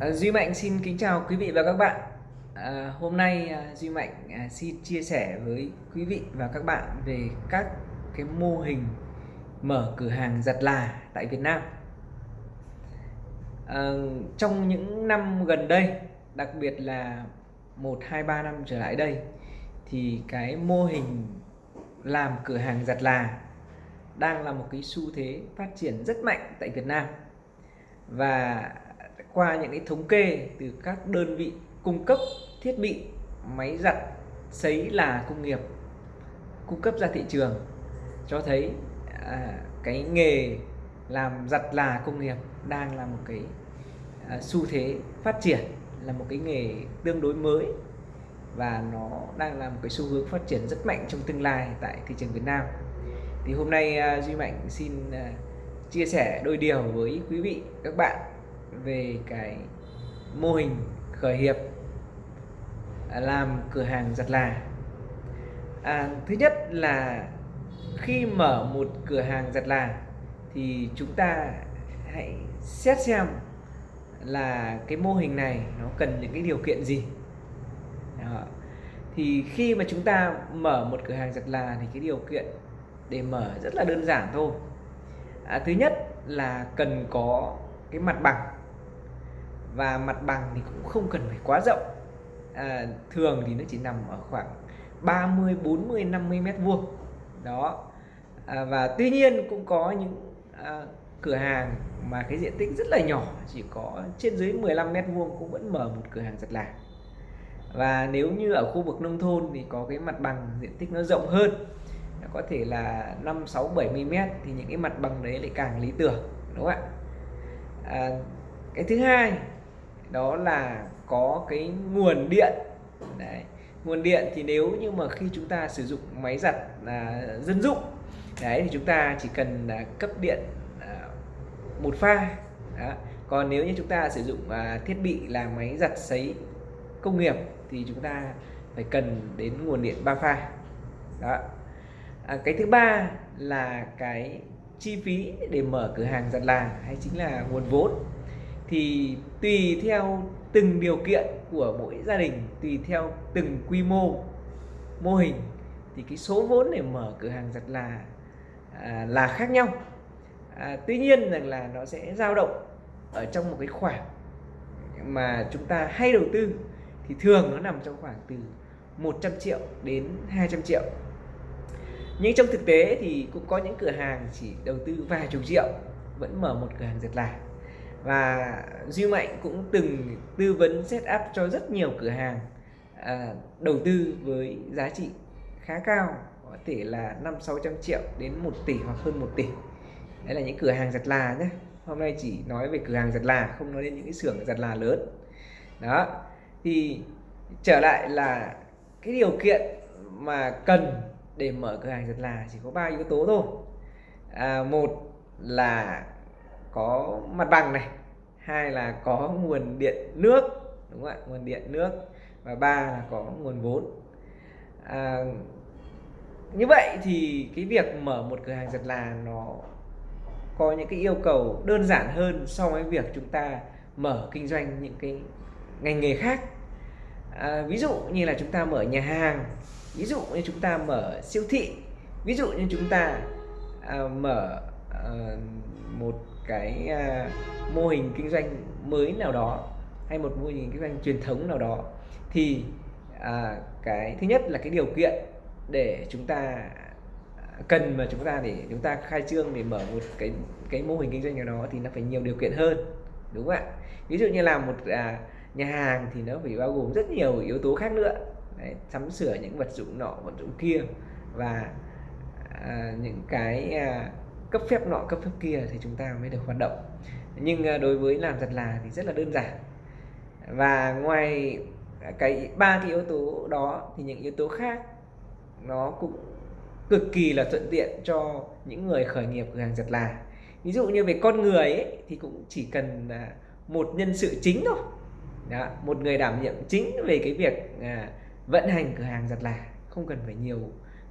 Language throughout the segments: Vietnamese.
Ờ, Duy Mạnh xin kính chào quý vị và các bạn. À, hôm nay ờ, Duy Mạnh xin chia sẻ với quý vị và các bạn về các cái mô hình mở cửa hàng giặt là tại Việt Nam. À, trong những năm gần đây, đặc biệt là 1 2 3 năm trở lại đây thì cái mô hình làm cửa hàng giặt là đang là một cái xu thế phát triển rất mạnh tại Việt Nam. Và qua những cái thống kê từ các đơn vị cung cấp thiết bị máy giặt sấy là công nghiệp cung cấp ra thị trường cho thấy à, cái nghề làm giặt là công nghiệp đang là một cái à, xu thế phát triển là một cái nghề tương đối mới và nó đang là một cái xu hướng phát triển rất mạnh trong tương lai tại thị trường Việt Nam. Thì hôm nay à, Duy Mạnh xin à, chia sẻ đôi điều với quý vị các bạn về cái mô hình khởi nghiệp à, làm cửa hàng giặt là. À, thứ nhất là khi mở một cửa hàng giặt là thì chúng ta hãy xét xem là cái mô hình này nó cần những cái điều kiện gì. Đó. thì khi mà chúng ta mở một cửa hàng giặt là thì cái điều kiện để mở rất là đơn giản thôi. À, thứ nhất là cần có cái mặt bằng và mặt bằng thì cũng không cần phải quá rộng. À, thường thì nó chỉ nằm ở khoảng 30 40 50 mét vuông. Đó. À, và tuy nhiên cũng có những à, cửa hàng mà cái diện tích rất là nhỏ chỉ có trên dưới 15 mét vuông cũng vẫn mở một cửa hàng giặt là và nếu như ở khu vực nông thôn thì có cái mặt bằng diện tích nó rộng hơn có thể là 5 6 70 mét thì những cái mặt bằng đấy lại càng lý tưởng đúng không ạ? À, cái thứ hai đó là có cái nguồn điện. Đấy nguồn điện thì nếu như mà khi chúng ta sử dụng máy giặt là dân dụng đấy thì chúng ta chỉ cần là cấp điện à, một pha. Đó. còn nếu như chúng ta sử dụng à, thiết bị là máy giặt sấy công nghiệp thì chúng ta phải cần đến nguồn điện ba pha. Đó. À, cái thứ ba là cái chi phí để mở cửa hàng giặt là hay chính là nguồn vốn. Thì tùy theo từng điều kiện của mỗi gia đình tùy theo từng quy mô mô hình thì cái số vốn để mở cửa hàng giặt là à, là khác nhau. À, tuy nhiên rằng là nó sẽ dao động ở trong một cái khoảng mà chúng ta hay đầu tư thì thường nó nằm trong khoảng từ 100 triệu đến 200 triệu. Nhưng trong thực tế thì cũng có những cửa hàng chỉ đầu tư vài chục triệu vẫn mở một cửa hàng giật là và Duy Mạnh cũng từng tư vấn setup cho rất nhiều cửa hàng à, đầu tư với giá trị khá cao có thể là 5 600 triệu đến 1 tỷ hoặc hơn 1 tỷ. Đấy là những cửa hàng giặt là nhé hôm nay chỉ nói về cửa hàng giặt là không nói đến những cái xưởng giặt là lớn. Đó thì trở lại là cái điều kiện mà cần để mở cửa hàng giặt là chỉ có ba yếu tố thôi. À, một là có mặt bằng này hai là có nguồn điện nước đúng không ạ? Nguồn điện nước và ba là có nguồn vốn. À, như vậy thì cái việc mở một cửa hàng giặt là nó có những cái yêu cầu đơn giản hơn so với việc chúng ta mở kinh doanh những cái ngành nghề khác. À, ví dụ như là chúng ta mở nhà hàng ví dụ như chúng ta mở siêu thị ví dụ như chúng ta à, mở Ờ, một cái uh, mô hình kinh doanh mới nào đó hay một mô hình kinh doanh truyền thống nào đó thì à, cái thứ nhất là cái điều kiện để chúng ta à, cần mà chúng ta để chúng ta khai trương để mở một cái cái mô hình kinh doanh nào đó thì nó phải nhiều điều kiện hơn đúng không ạ? Ví dụ như làm một à, nhà hàng thì nó phải bao gồm rất nhiều yếu tố khác nữa. Đấy, sắm sửa những vật dụng nọ vật dụng kia và à, những cái à, cấp phép nọ cấp phép kia thì chúng ta mới được hoạt động. Nhưng ờ, đối với làm giặt là thì rất là đơn giản. Và ngoài cái ba cái yếu tố đó thì những yếu tố khác nó cũng cực kỳ là thuận tiện cho những người khởi nghiệp cửa hàng giặt là. Ví dụ như về con người ấy, thì cũng chỉ cần à, một nhân sự chính thôi. Đó, một người đảm nhiệm chính về cái việc à, vận hành cửa hàng giặt là. Không cần phải nhiều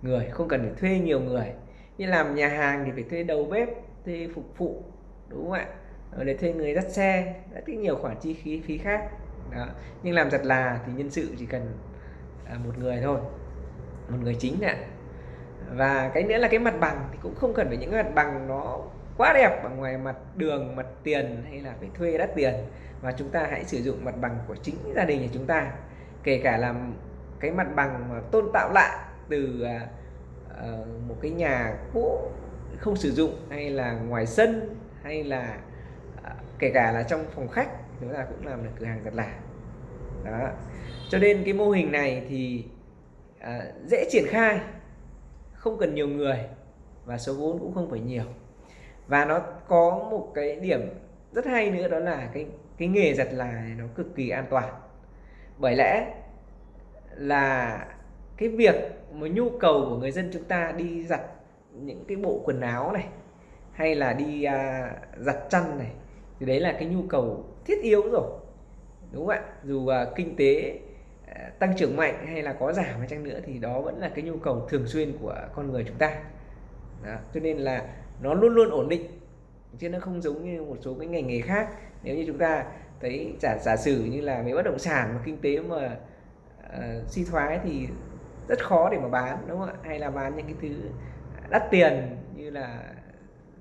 người không cần phải thuê nhiều người như làm nhà hàng thì phải thuê đầu bếp, thuê phục vụ, đúng không ạ ờ, để thuê người dắt xe rất nhiều khoản chi phí phí khác đó. nhưng làm giặt là thì nhân sự chỉ cần à, một người thôi, một người chính ạ. và cái nữa là cái mặt bằng thì cũng không cần phải những cái mặt bằng nó quá đẹp ở ngoài mặt đường, mặt tiền hay là phải thuê đắt tiền mà chúng ta hãy sử dụng mặt bằng của chính gia đình nhà chúng ta kể cả làm cái mặt bằng mà tôn tạo lại từ à, uh, một cái nhà cũ không sử dụng hay là ngoài sân hay là uh, kể cả là trong phòng khách chúng ta cũng làm được cửa hàng giặt là đó. Cho nên cái mô hình này thì uh, dễ triển khai không cần nhiều người và số vốn cũng không phải nhiều. Và nó có một cái điểm rất hay nữa đó là cái cái nghề giặt là này nó cực kỳ an toàn. Bởi lẽ là cái việc mà nhu cầu của người dân chúng ta đi giặt những cái bộ quần áo này hay là đi à, giặt chăn này thì đấy là cái nhu cầu thiết yếu rồi. Đúng không ạ? Dù à, kinh tế à, tăng trưởng mạnh hay là có giảm hay chăng nữa thì đó vẫn là cái nhu cầu thường xuyên của con người chúng ta. Đó. cho nên là nó luôn luôn ổn định chứ nó không giống như một số cái ngành nghề khác. Nếu như chúng ta thấy giả giả sử như là về bất động sản mà kinh tế mà uh, suy thoái thì rất khó để mà bán, đúng không ạ? Hay là bán những cái thứ đắt tiền như là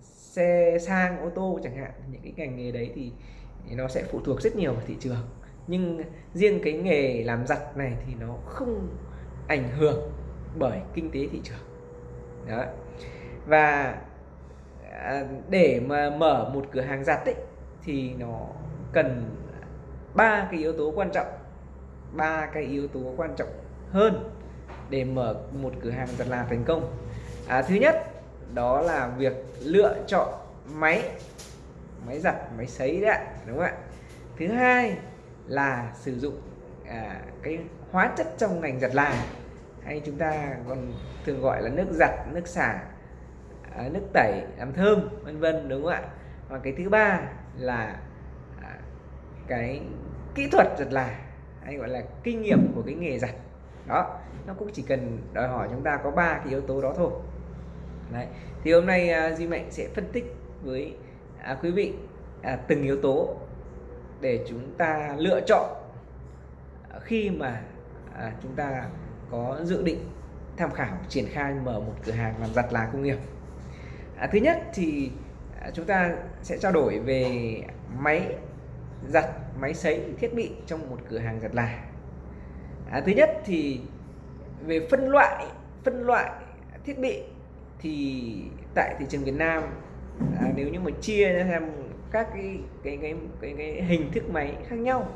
xe sang, ô tô chẳng hạn, những cái ngành nghề đấy thì nó sẽ phụ thuộc rất nhiều vào thị trường. Nhưng riêng cái nghề làm giặt này thì nó không ảnh hưởng bởi kinh tế thị trường. Đó. Và à, để mà mở một cửa hàng giặt ấy, thì nó cần ba cái yếu tố quan trọng, ba cái yếu tố quan trọng hơn để mở một cửa hàng giặt là thành công. À, thứ nhất đó là việc lựa chọn máy máy giặt máy sấy đấy đúng không ạ? Thứ hai là sử dụng à, cái hóa chất trong ngành giặt là hay chúng ta còn thường gọi là nước giặt nước xả à, nước tẩy làm thơm vân vân đúng không ạ? Và cái thứ ba là à, cái kỹ thuật giặt là hay gọi là kinh nghiệm của cái nghề giặt. Đó nó cũng chỉ cần đòi hỏi chúng ta có ba cái yếu tố đó thôi Đấy. thì hôm nay uh, Duy Mạnh sẽ phân tích với à, quý vị à, từng yếu tố để chúng ta lựa chọn khi mà à, chúng ta có dự định tham khảo triển khai mở một cửa hàng làm giặt là công nghiệp à, thứ nhất thì à, chúng ta sẽ trao đổi về máy giặt máy sấy thiết bị trong một cửa hàng giặt là à, thứ nhất thì về phân loại phân loại thiết bị thì tại thị trường Việt Nam à, nếu như mà chia ra xem các cái cái, cái cái cái hình thức máy khác nhau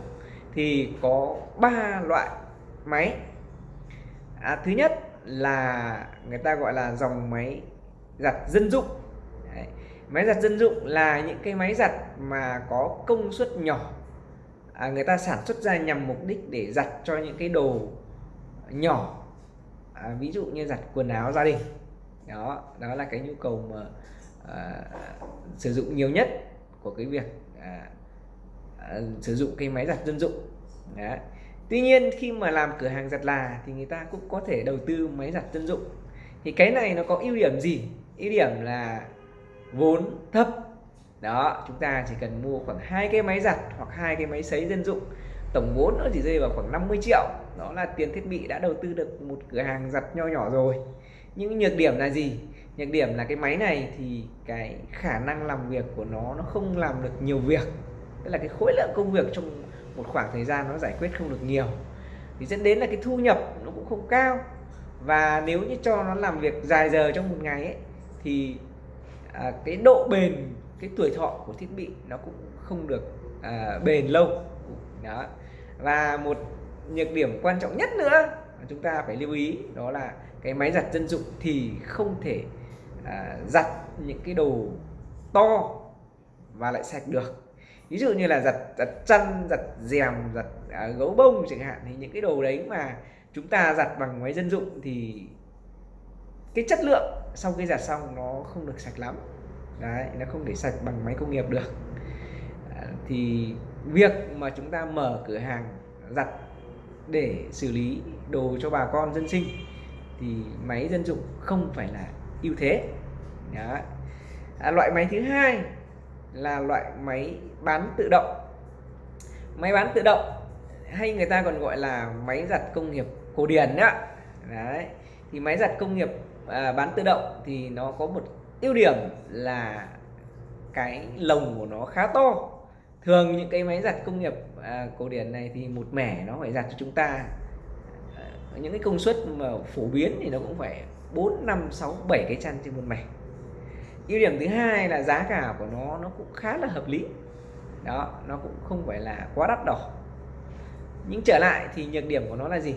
thì có ba loại máy. À, thứ nhất là người ta gọi là dòng máy giặt dân dụng. Đấy. máy giặt dân dụng là những cái máy giặt mà có công suất nhỏ. À, người ta sản xuất ra nhằm mục đích để giặt cho những cái đồ nhỏ à, ví dụ như giặt quần áo gia đình. Đó đó là cái nhu cầu mà à, sử dụng nhiều nhất của cái việc à, à, sử dụng cái máy giặt dân dụng. Đó. Tuy nhiên khi mà làm cửa hàng giặt là thì người ta cũng có thể đầu tư máy giặt dân dụng. Thì cái này nó có ưu điểm gì? Ưu điểm là vốn thấp. Đó chúng ta chỉ cần mua khoảng hai cái máy giặt hoặc hai cái máy sấy dân dụng tổng vốn nó chỉ rơi vào khoảng 50 triệu. Đó là tiền thiết bị đã đầu tư được một cửa hàng giặt nho nhỏ rồi. Nhưng nhược điểm là gì? Nhược điểm là cái máy này thì cái khả năng làm việc của nó nó không làm được nhiều việc. Tức là cái khối lượng công việc trong một khoảng thời gian nó giải quyết không được nhiều. Thì dẫn đến là cái thu nhập nó cũng không cao. Và nếu như cho nó làm việc dài giờ trong một ngày ấy thì à, cái độ bền cái tuổi thọ của thiết bị nó cũng không được à, bền lâu đó. Và một nhược điểm quan trọng nhất nữa chúng ta phải lưu ý đó là cái máy giặt dân dụng thì không thể à, giặt những cái đồ to và lại sạch được. Ví dụ như là giặt giặt chăn giặt rèm giặt à, gấu bông chẳng hạn thì những cái đồ đấy mà chúng ta giặt bằng máy dân dụng thì cái chất lượng sau khi giặt xong nó không được sạch lắm. Đấy nó không thể sạch bằng máy công nghiệp được. À, thì việc mà chúng ta mở cửa hàng giặt để xử lý đồ cho bà con dân sinh thì máy dân dụng không phải là ưu thế. Đó. À, loại máy thứ hai là loại máy bán tự động. Máy bán tự động hay người ta còn gọi là máy giặt công nghiệp cổ điển đó. Đấy. Thì máy giặt công nghiệp à, bán tự động thì nó có một ưu điểm là cái lồng của nó khá to thường những cái máy giặt công nghiệp à, cổ điển này thì một mẻ nó phải giặt cho chúng ta. À, những cái công suất mà phổ biến thì nó cũng phải 4 5 6 7 cái chăn trên một mẻ. Ưu điểm thứ hai là giá cả của nó nó cũng khá là hợp lý. Đó nó cũng không phải là quá đắt đỏ. Nhưng trở lại thì nhược điểm của nó là gì?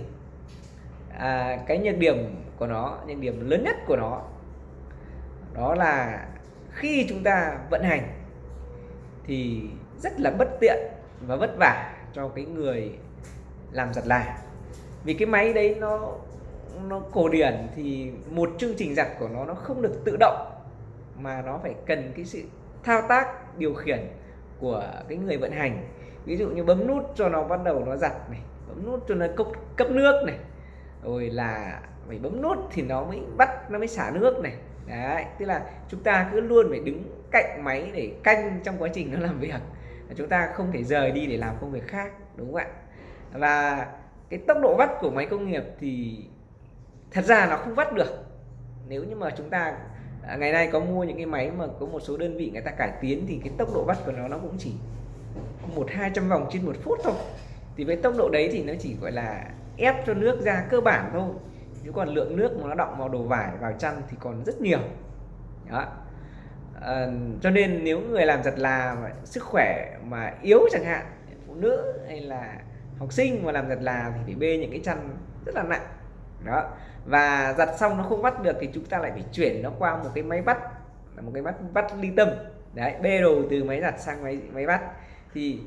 À, cái nhược điểm của nó nhược điểm lớn nhất của nó đó là khi chúng ta vận hành thì rất là bất tiện và vất vả cho cái người làm giặt là vì cái máy đấy nó nó cổ điển thì một chương trình giặt của nó nó không được tự động mà nó phải cần cái sự thao tác điều khiển của cái người vận hành. Ví dụ như bấm nút cho nó bắt đầu nó giặt này bấm nút cho nó cấp, cấp nước này rồi là phải bấm nút thì nó mới bắt nó mới xả nước này. Đấy tức là chúng ta cứ luôn phải đứng cạnh máy để canh trong quá trình nó làm việc chúng ta không thể rời đi để làm công việc khác, đúng không ạ? Và cái tốc độ vắt của máy công nghiệp thì thật ra nó không vắt được. Nếu như mà chúng ta à, ngày nay có mua những cái máy mà có một số đơn vị người ta cải tiến thì cái tốc độ vắt của nó nó cũng chỉ một hai trăm vòng trên một phút thôi. Thì với tốc độ đấy thì nó chỉ, gọi là, ép cho nước ra cơ bản thôi. Chứ còn lượng nước mà nó động vào đồ vải, vào chăn thì còn rất nhiều. Đó à, cho nên nếu người làm giặt là sức khỏe mà yếu chẳng hạn phụ nữ hay là học sinh mà làm giặt là thì phải bê những cái chăn rất là nặng. Đó. Và giặt xong nó không bắt được thì chúng ta lại phải chuyển nó qua một cái máy bắt là một cái bắt bắt ly tâm. Đấy bê đồ từ máy giặt sang máy máy bắt. Thì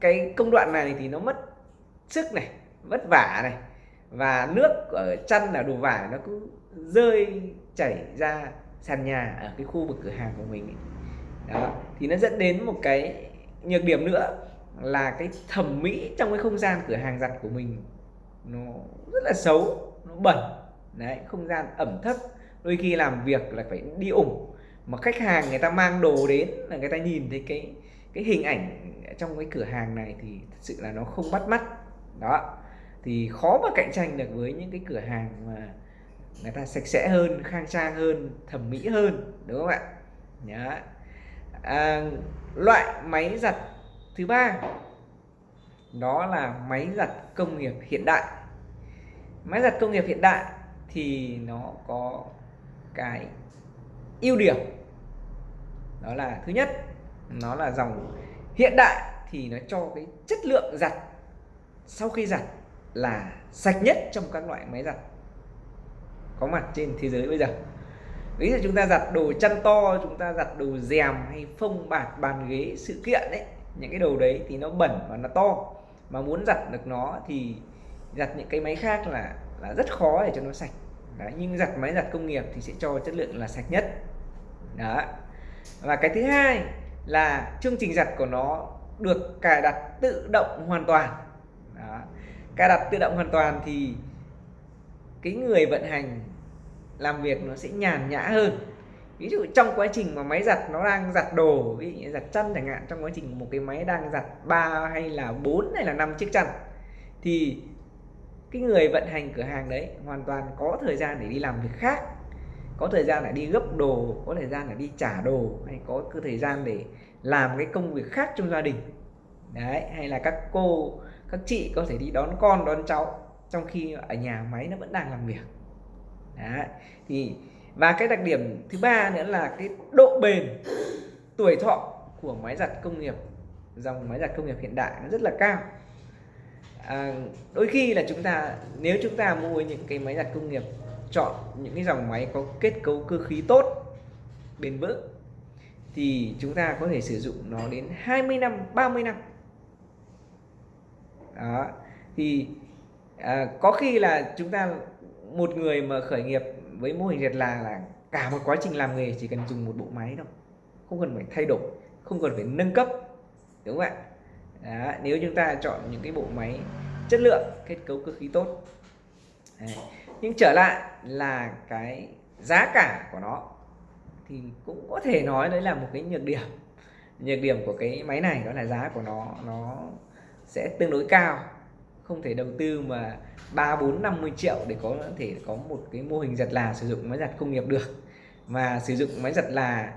cái công đoạn này thì nó mất sức này vất vả này và nước ở chăn là đồ vải nó cứ rơi chảy ra sàn nhà ở cái khu vực cửa hàng của mình đó thì nó dẫn đến một cái nhược điểm nữa là cái thẩm mỹ trong cái không gian cửa hàng giặt của mình nó rất là xấu nó bẩn. Đấy không gian ẩm thấp đôi khi làm việc là phải đi ủng. Mà khách hàng người ta mang đồ đến là người ta nhìn thấy cái cái hình ảnh trong cái cửa hàng này thì thật sự là nó không bắt mắt. Đó thì khó mà cạnh tranh được với những cái cửa hàng mà người ta sạch sẽ hơn khang trang hơn thẩm mỹ hơn đúng không ạ? Nhá. À, loại máy giặt thứ ba đó là máy giặt công nghiệp hiện đại. Máy giặt công nghiệp hiện đại thì nó có cái ưu điểm. Đó là thứ nhất nó là dòng hiện đại thì nó cho cái chất lượng giặt sau khi giặt là sạch nhất trong các loại máy giặt có mặt trên thế giới bây giờ. Ví dụ chúng ta giặt đồ chăn to chúng ta giặt đồ rèm hay phông bạt bàn ghế sự kiện đấy những cái đồ đấy thì nó bẩn và nó to. Mà muốn giặt được nó thì giặt những cái máy khác là là rất khó để cho nó sạch. Đấy, nhưng giặt máy giặt công nghiệp thì sẽ cho chất lượng là sạch nhất. Đó. Và cái thứ hai là chương trình giặt của nó được cài đặt tự động hoàn toàn. Đó. cài đặt tự động hoàn toàn thì cái người vận hành làm việc nó sẽ nhàn nhã hơn. Ví dụ trong quá trình mà máy giặt nó đang giặt đồ, ví dụ như giặt chăn chẳng hạn, trong quá trình một cái máy đang giặt ba hay là bốn hay là năm chiếc chăn, thì cái người vận hành cửa hàng đấy hoàn toàn có thời gian để đi làm việc khác, có thời gian để đi gấp đồ, có thời gian để đi trả đồ, hay có cái thời gian để làm cái công việc khác trong gia đình. Đấy, hay là các cô, các chị có thể đi đón con, đón cháu trong khi ở nhà máy nó vẫn đang làm việc. Đấy thì và cái đặc điểm thứ ba nữa là cái độ bền tuổi thọ của máy giặt công nghiệp dòng máy giặt công nghiệp hiện đại nó rất là cao. À, đôi khi là chúng ta nếu chúng ta mua những cái máy giặt công nghiệp chọn những cái dòng máy có kết cấu cơ khí tốt bền vững thì chúng ta có thể sử dụng nó đến 20 năm 30 năm. Đó thì à, có khi là chúng ta một người mà khởi nghiệp với mô hình diệt là là cả một quá trình làm nghề chỉ cần dùng một bộ máy thôi. Không cần phải thay đổi không cần phải nâng cấp đúng không ạ? Đó, nếu chúng ta chọn những cái bộ máy chất lượng kết cấu cơ khí tốt. Đấy. nhưng trở lại là cái giá cả của nó thì cũng có thể nói đấy là một cái nhược điểm. Nhược điểm của cái máy này đó là giá của nó nó sẽ tương đối cao không thể đầu tư mà 3 4 50 triệu để có thể có một cái mô hình giặt là sử dụng máy giặt công nghiệp được. Mà sử dụng máy giặt là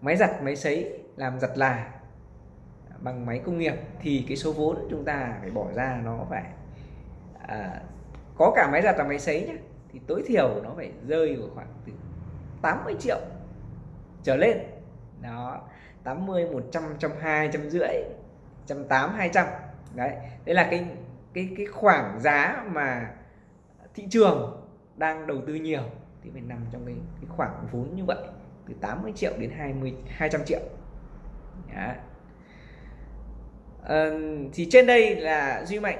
máy giặt máy sấy làm giặt là bằng máy công nghiệp thì cái số vốn chúng ta phải bỏ ra nó phải à, có cả máy giặt và máy sấy nhé thì tối thiểu nó phải rơi vào khoảng từ 80 triệu trở lên. Đó 80 100 120 trăm rưỡi 180 200 đấy đây là cái cái cái khoảng giá mà thị trường đang đầu tư nhiều thì phải nằm trong cái, cái khoảng vốn như vậy từ 80 triệu đến 20 200 triệu. Dạ. Đấy. À, thì trên đây là Duy Mạnh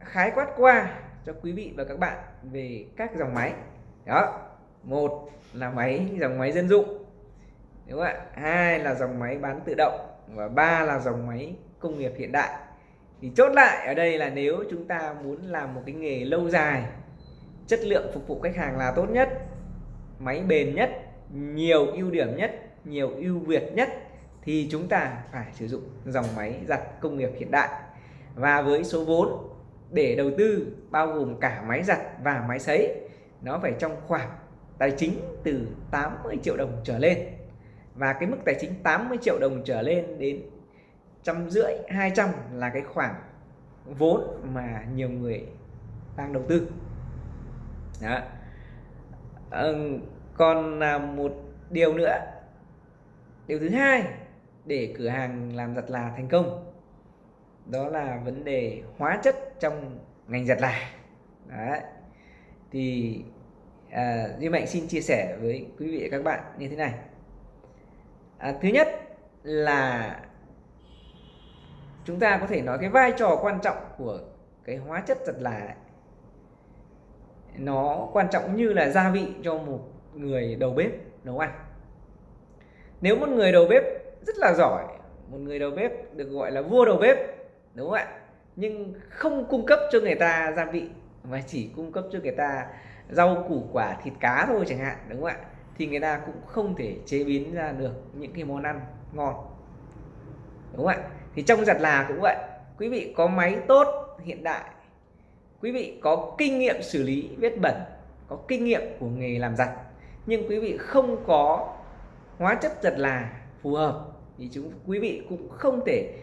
khái quát qua cho quý vị và các bạn về các dòng máy. Đó một là máy dòng máy dân dụng đúng không ạ? Hai là dòng máy bán tự động và ba là dòng máy công nghiệp hiện đại thì chốt lại ở đây là nếu chúng ta muốn làm một cái nghề lâu dài, chất lượng phục vụ khách hàng là tốt nhất, máy bền nhất, nhiều ưu điểm nhất, nhiều ưu việt nhất, thì chúng ta phải sử dụng dòng máy giặt công nghiệp hiện đại. Và với số vốn để đầu tư bao gồm cả máy giặt và máy sấy, nó phải trong khoảng tài chính từ 80 triệu đồng trở lên. Và cái mức tài chính 80 triệu đồng trở lên đến trăm rưỡi 200 là cái khoản vốn mà nhiều người đang đầu tư đó. Ừ, còn là một điều nữa điều thứ hai để cửa hàng làm giặt là thành công đó là vấn đề hóa chất trong ngành giặt là Đấy. thì à, Duy Mạnh xin chia sẻ với quý vị và các bạn như thế này à, thứ nhất là chúng ta có thể nói cái vai trò quan trọng của cái hóa chất giật là nó quan trọng như là gia vị cho một người đầu bếp nấu ăn. Nếu một người đầu bếp rất là giỏi, một người đầu bếp được gọi là vua đầu bếp, đúng không ạ? Nhưng không cung cấp cho người ta gia vị, mà chỉ cung cấp cho người ta rau, củ, quả, thịt cá thôi chẳng hạn, đúng không ạ? Thì người ta cũng không thể chế biến ra được những cái món ăn ngon, đúng không ạ? Thì trong giặt là cũng vậy. Quý vị có máy tốt hiện đại. Quý vị có kinh nghiệm xử lý vết bẩn có kinh nghiệm của nghề làm giặt. Nhưng quý vị không có hóa chất giặt là phù hợp thì chúng quý vị cũng không thể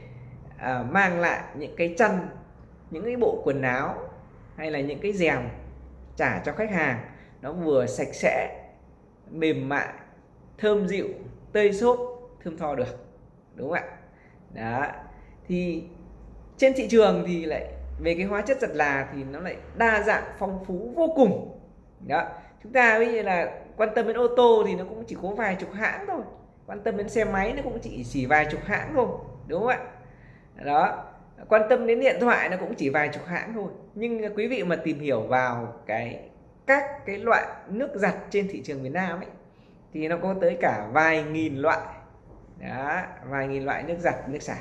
à, mang lại những cái chăn những cái bộ quần áo hay là những cái rèm trả cho khách hàng. Nó vừa sạch sẽ mềm mại thơm dịu tơi xốp thơm tho được. Đúng không ạ? Đó thì trên thị trường thì lại về cái hóa chất giặt là thì nó lại đa dạng phong phú vô cùng. Đó. Chúng ta ví như là quan tâm đến ô tô thì nó cũng chỉ có vài chục hãng thôi. Quan tâm đến xe máy nó cũng chỉ chỉ vài chục hãng thôi đúng không ạ? Đó. Quan tâm đến điện thoại nó cũng chỉ vài chục hãng thôi. Nhưng quý vị mà tìm hiểu vào cái các cái loại nước giặt trên thị trường Việt Nam ấy thì nó có tới cả vài nghìn loại. Đó, vài nghìn loại nước giặt nước xả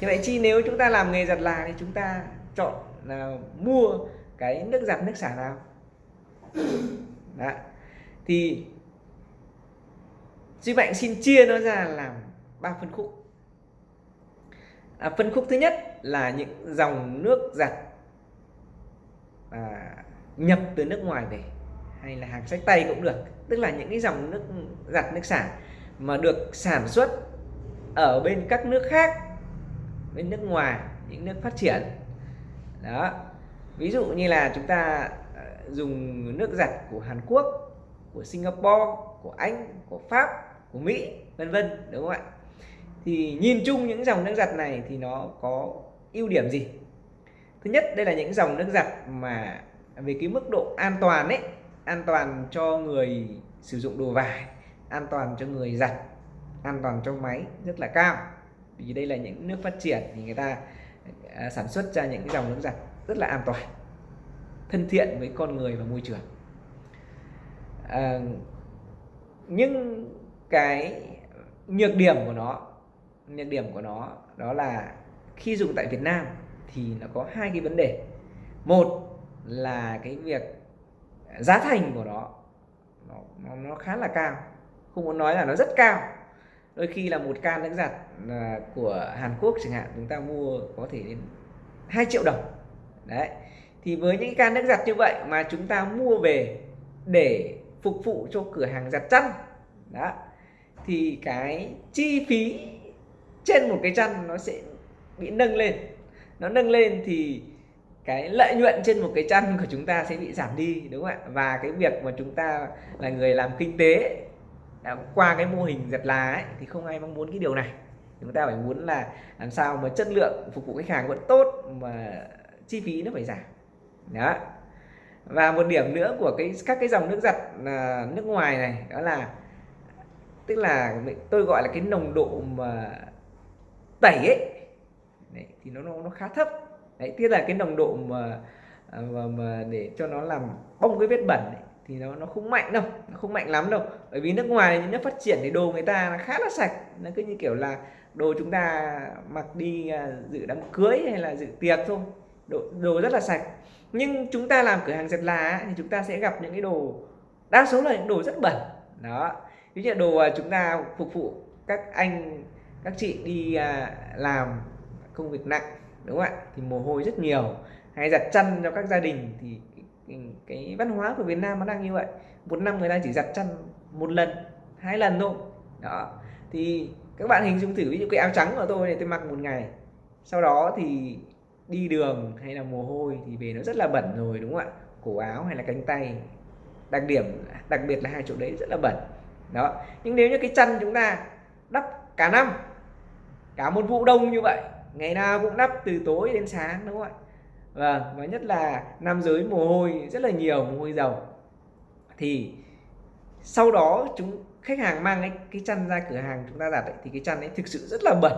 thì vậy chi nếu chúng ta làm nghề giặt là thì chúng ta chọn là mua cái nước giặt nước xả nào đó. thì Duy Mạnh xin chia nó ra làm ba phân khúc. À, phân khúc thứ nhất là những dòng nước giặt à, nhập từ nước ngoài về hay là hàng sách tay cũng được. Tức là những cái dòng nước giặt nước xả mà được sản xuất ở bên các nước khác bên nước ngoài, những nước phát triển. Đó. Ví dụ như là chúng ta ờ, dùng nước giặt của Hàn Quốc, của Singapore, của Anh, của Pháp, của Mỹ, vân vân, đúng không ạ? Thì nhìn chung những dòng nước giặt này thì nó có ưu điểm gì? Thứ nhất, đây là những dòng nước giặt mà về cái mức độ an toàn ấy, an toàn cho người sử dụng đồ vải, an toàn cho người giặt, an toàn cho máy rất là cao vì đây là những nước phát triển thì người ta à, sản xuất ra những cái dòng nước giặt rất là an toàn thân thiện với con người và môi trường. À, nhưng cái nhược điểm của nó nhược điểm của nó đó là khi dùng tại Việt Nam thì nó có hai cái vấn đề. Một là cái việc giá thành của nó, nó, nó khá là cao không muốn nói là nó rất cao đôi khi là một can nước giặt à, của Hàn Quốc chẳng hạn, chúng ta mua có thể đến 2 triệu đồng. Đấy, thì với những can nước giặt như vậy mà chúng ta mua về để phục vụ cho cửa hàng giặt chăn, đó, thì cái chi phí trên một cái chăn nó sẽ bị nâng lên. Nó nâng lên thì cái lợi nhuận trên một cái chăn của chúng ta sẽ bị giảm đi, đúng không ạ? Và cái việc mà chúng ta là người làm kinh tế đã qua cái mô hình giật lá ấy, thì không ai mong muốn cái điều này. Chúng ta phải muốn là làm sao mà chất lượng phục vụ khách hàng vẫn tốt mà chi phí nó phải giảm. Đó. Và một điểm nữa của cái các cái dòng nước giặt là nước ngoài này đó là tức là tôi gọi là cái nồng độ mà tẩy ấy đấy, thì nó nó khá thấp. Đấy tức là cái nồng độ mà à, mà, mà để cho nó làm bong cái vết bẩn ấy, thì nó nó không mạnh đâu nó không mạnh lắm đâu. Bởi vì nước ngoài những nước phát triển thì đồ người ta khá là sạch. Nó cứ như kiểu là đồ chúng ta mặc đi à, dự đám cưới hay là dự tiệc thôi. Đồ, đồ rất là sạch. Nhưng chúng ta làm cửa hàng giặt là thì chúng ta sẽ gặp những cái đồ đa số là những đồ rất bẩn. Đó. Ví dụ đồ à, chúng ta phục vụ các anh các chị đi à, làm công việc nặng đúng không ạ? Thì mồ hôi rất nhiều. Hay giặt chăn cho các gia đình thì Ừ, cái, văn hóa của Việt Nam nó đang như vậy. Một năm người ta chỉ giặt chăn một lần hai lần thôi. Đó. Thì các bạn hình dung thử ví dụ cái áo trắng của tôi này tôi mặc một ngày sau đó thì đi đường hay là mồ hôi thì về nó rất là bẩn rồi đúng không ạ? Cổ áo hay là cánh tay đặc điểm đặc biệt là hai chỗ đấy rất là bẩn. Đó. Nhưng nếu như cái chân chúng ta đắp cả năm cả một vụ đông như vậy ngày nào cũng đắp từ tối đến sáng đúng không ạ? Vâng và nhất là nam giới mồ hôi rất là nhiều mồ hôi dầu. Thì sau đó chúng khách hàng mang cái, cái chăn ra cửa hàng chúng ta giặt ấy, thì cái chăn ấy thực sự rất là bẩn.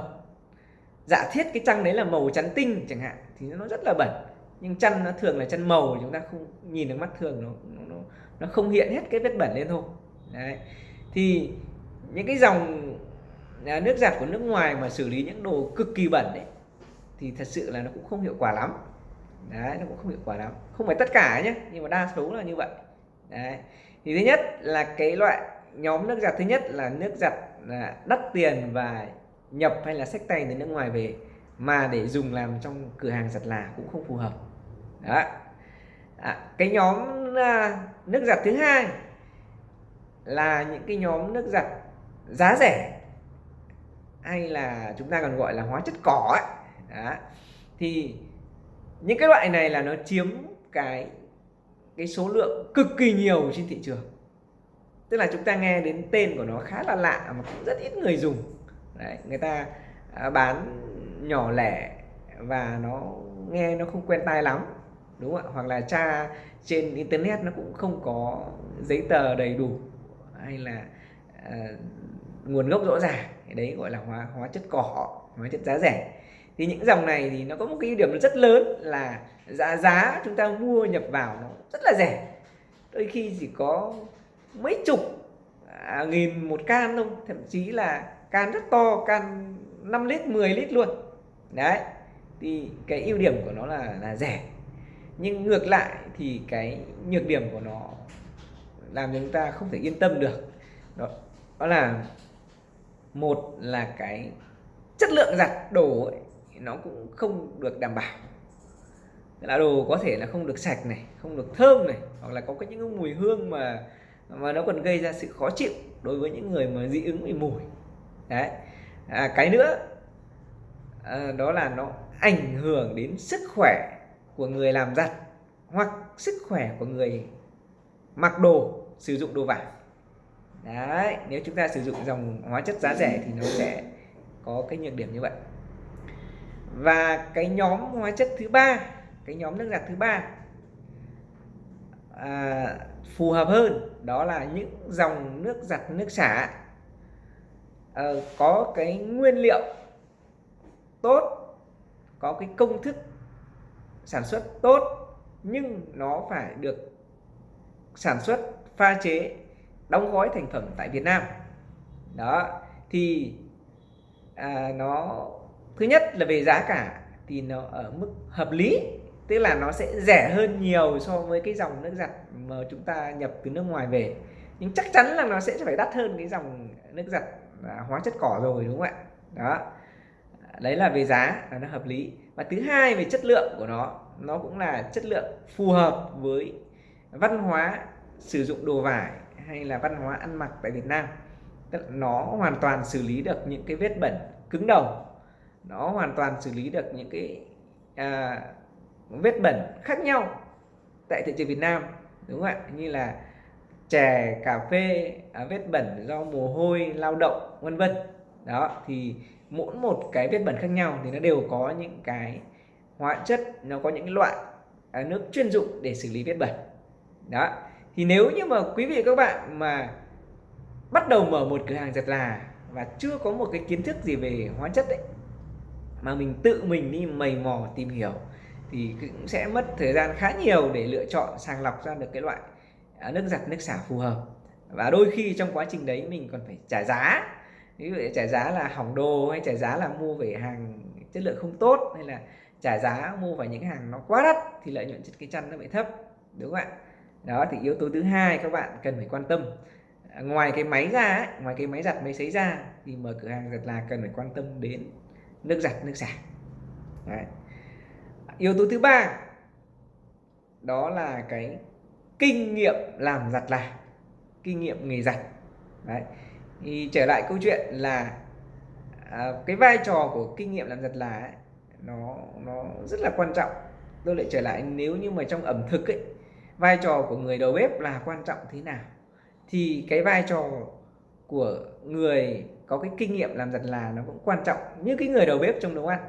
Giả thiết cái chăn đấy là màu trắng tinh chẳng hạn thì nó rất là bẩn. Nhưng chăn nó thường là chăn màu chúng ta không nhìn được mắt thường nó nó nó không hiện hết cái vết bẩn lên thôi. Đấy. Thì những cái dòng à, nước giặt của nước ngoài mà xử lý những đồ cực kỳ bẩn đấy thì thật sự là nó cũng không hiệu quả lắm đấy nó cũng không hiệu quả lắm. Không phải tất cả nhé nhưng mà đa số là như vậy. Đấy. Thì thứ nhất là cái loại nhóm nước giặt thứ nhất là nước giặt là đắt tiền và nhập hay là sách tay từ nước ngoài về mà để dùng làm trong cửa hàng giặt là cũng không phù hợp. Đó à, cái nhóm à, nước giặt thứ hai là những cái nhóm nước giặt giá rẻ hay là chúng ta còn gọi là hóa chất cỏ ấy. Đó. thì những cái loại này là nó chiếm cái cái số lượng cực kỳ nhiều trên thị trường. Tức là chúng ta nghe đến tên của nó khá là lạ mà cũng rất ít người dùng. Đấy, người ta à, bán nhỏ lẻ và nó nghe nó không quen tai lắm đúng không ạ? Hoặc là tra trên internet nó cũng không có giấy tờ đầy đủ hay là uh, nguồn gốc rõ ràng. Đấy gọi là hóa hóa chất cỏ hóa chất giá rẻ thì những dòng này thì nó có một cái ưu điểm rất lớn là giá giá chúng ta mua nhập vào nó rất là rẻ. Đôi khi chỉ có mấy chục à, nghìn một can thôi thậm chí là can rất to can 5 lít 10 lít luôn. Đấy thì cái ưu điểm của nó là là rẻ. Nhưng ngược lại thì cái nhược điểm của nó làm cho chúng ta không thể yên tâm được. Đó, đó là một là cái chất lượng giặt đồ ấy, nó cũng không được đảm bảo. Là đồ có thể là không được sạch này không được thơm này hoặc là có cái những mùi hương mà mà nó còn gây ra sự khó chịu đối với những người mà dị ứng với mùi. Đấy. À, cái nữa à, đó là nó ảnh hưởng đến sức khỏe của người làm giặt hoặc sức khỏe của người mặc đồ sử dụng đồ vải. Đấy nếu chúng ta sử dụng dòng hóa chất giá rẻ thì nó sẽ có cái nhược điểm như vậy và cái nhóm hóa chất thứ ba cái nhóm nước giặt thứ ba à, phù hợp hơn đó là những dòng nước giặt nước xả. À, có cái nguyên liệu tốt có cái công thức sản xuất tốt nhưng nó phải được sản xuất pha chế đóng gói thành phẩm tại Việt Nam. Đó thì à, nó thứ nhất là về giá cả thì nó ở mức hợp lý, tức là nó sẽ rẻ hơn nhiều so với cái dòng nước giặt mà chúng ta nhập từ nước ngoài về. Nhưng chắc chắn là nó sẽ phải đắt hơn cái dòng nước giặt à, hóa chất cỏ rồi, đúng không ạ? Đó. Đấy là về giá là nó hợp lý. Và thứ hai về chất lượng của nó nó cũng là chất lượng phù hợp với văn hóa sử dụng đồ vải hay là văn hóa ăn mặc tại Việt Nam. Tức là nó hoàn toàn xử lý được những cái vết bẩn cứng đầu nó hoàn toàn xử lý được những cái à, vết bẩn khác nhau tại thị trường Việt Nam đúng không ạ? Như là chè cà phê à, vết bẩn do mồ hôi lao động vân vân. Đó thì mỗi một cái vết bẩn khác nhau thì nó đều có những cái hóa chất nó có những loại à, nước chuyên dụng để xử lý vết bẩn. Đó thì nếu như mà quý vị các bạn mà bắt đầu mở một cửa hàng giặt là và chưa có một cái kiến thức gì về hóa chất ấy mà mình tự mình đi mầy mò tìm hiểu thì cũng sẽ mất thời gian khá nhiều để lựa chọn sàng lọc ra được cái loại à, nước giặt nước xả phù hợp. Và đôi khi trong quá trình đấy mình còn phải trả giá. Ví dụ trả giá là hỏng đồ hay trả giá là mua về hàng chất lượng không tốt hay là trả giá mua phải những hàng nó quá đắt thì lợi nhuận trên cái chăn nó bị thấp đúng không ạ? Đó thì yếu tố thứ hai các bạn cần phải quan tâm à, ngoài cái máy ra ấy, ngoài cái máy giặt máy sấy ra thì mở cửa hàng giặt là cần phải quan tâm đến nước giặt nước xả Đấy. yếu tố thứ ba đó là cái kinh nghiệm làm giặt là kinh nghiệm nghề giặt Đấy. thì trở lại câu chuyện là à, cái vai trò của kinh nghiệm làm giặt là ấy, nó nó rất là quan trọng tôi lại trở lại nếu như mà trong ẩm thực ấy vai trò của người đầu bếp là quan trọng thế nào thì cái vai trò của người có cái kinh nghiệm làm giặt là nó cũng quan trọng như cái người đầu bếp trong nấu ăn.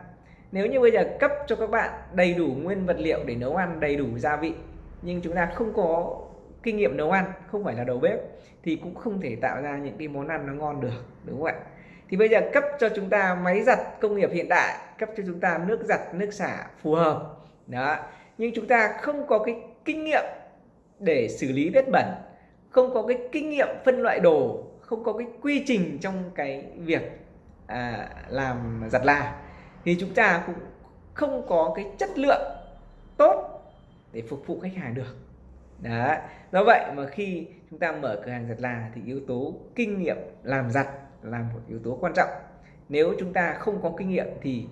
Nếu như bây giờ cấp cho các bạn đầy đủ nguyên vật liệu để nấu ăn, đầy đủ gia vị, nhưng chúng ta không có kinh nghiệm nấu ăn, không phải là đầu bếp, thì cũng không thể tạo ra những cái món ăn nó ngon được, đúng không ạ? Thì bây giờ cấp cho chúng ta máy giặt công nghiệp hiện đại, cấp cho chúng ta nước giặt, nước xả phù hợp, đó. Nhưng chúng ta không có cái kinh nghiệm để xử lý vết bẩn, không có cái kinh nghiệm phân loại đồ không có cái quy trình trong cái việc à, làm giặt là thì chúng ta cũng không có cái chất lượng tốt để phục vụ khách hàng được. Đó do vậy mà khi chúng ta mở cửa hàng giặt là thì yếu tố kinh nghiệm làm giặt là một yếu tố quan trọng. Nếu chúng ta không có kinh nghiệm thì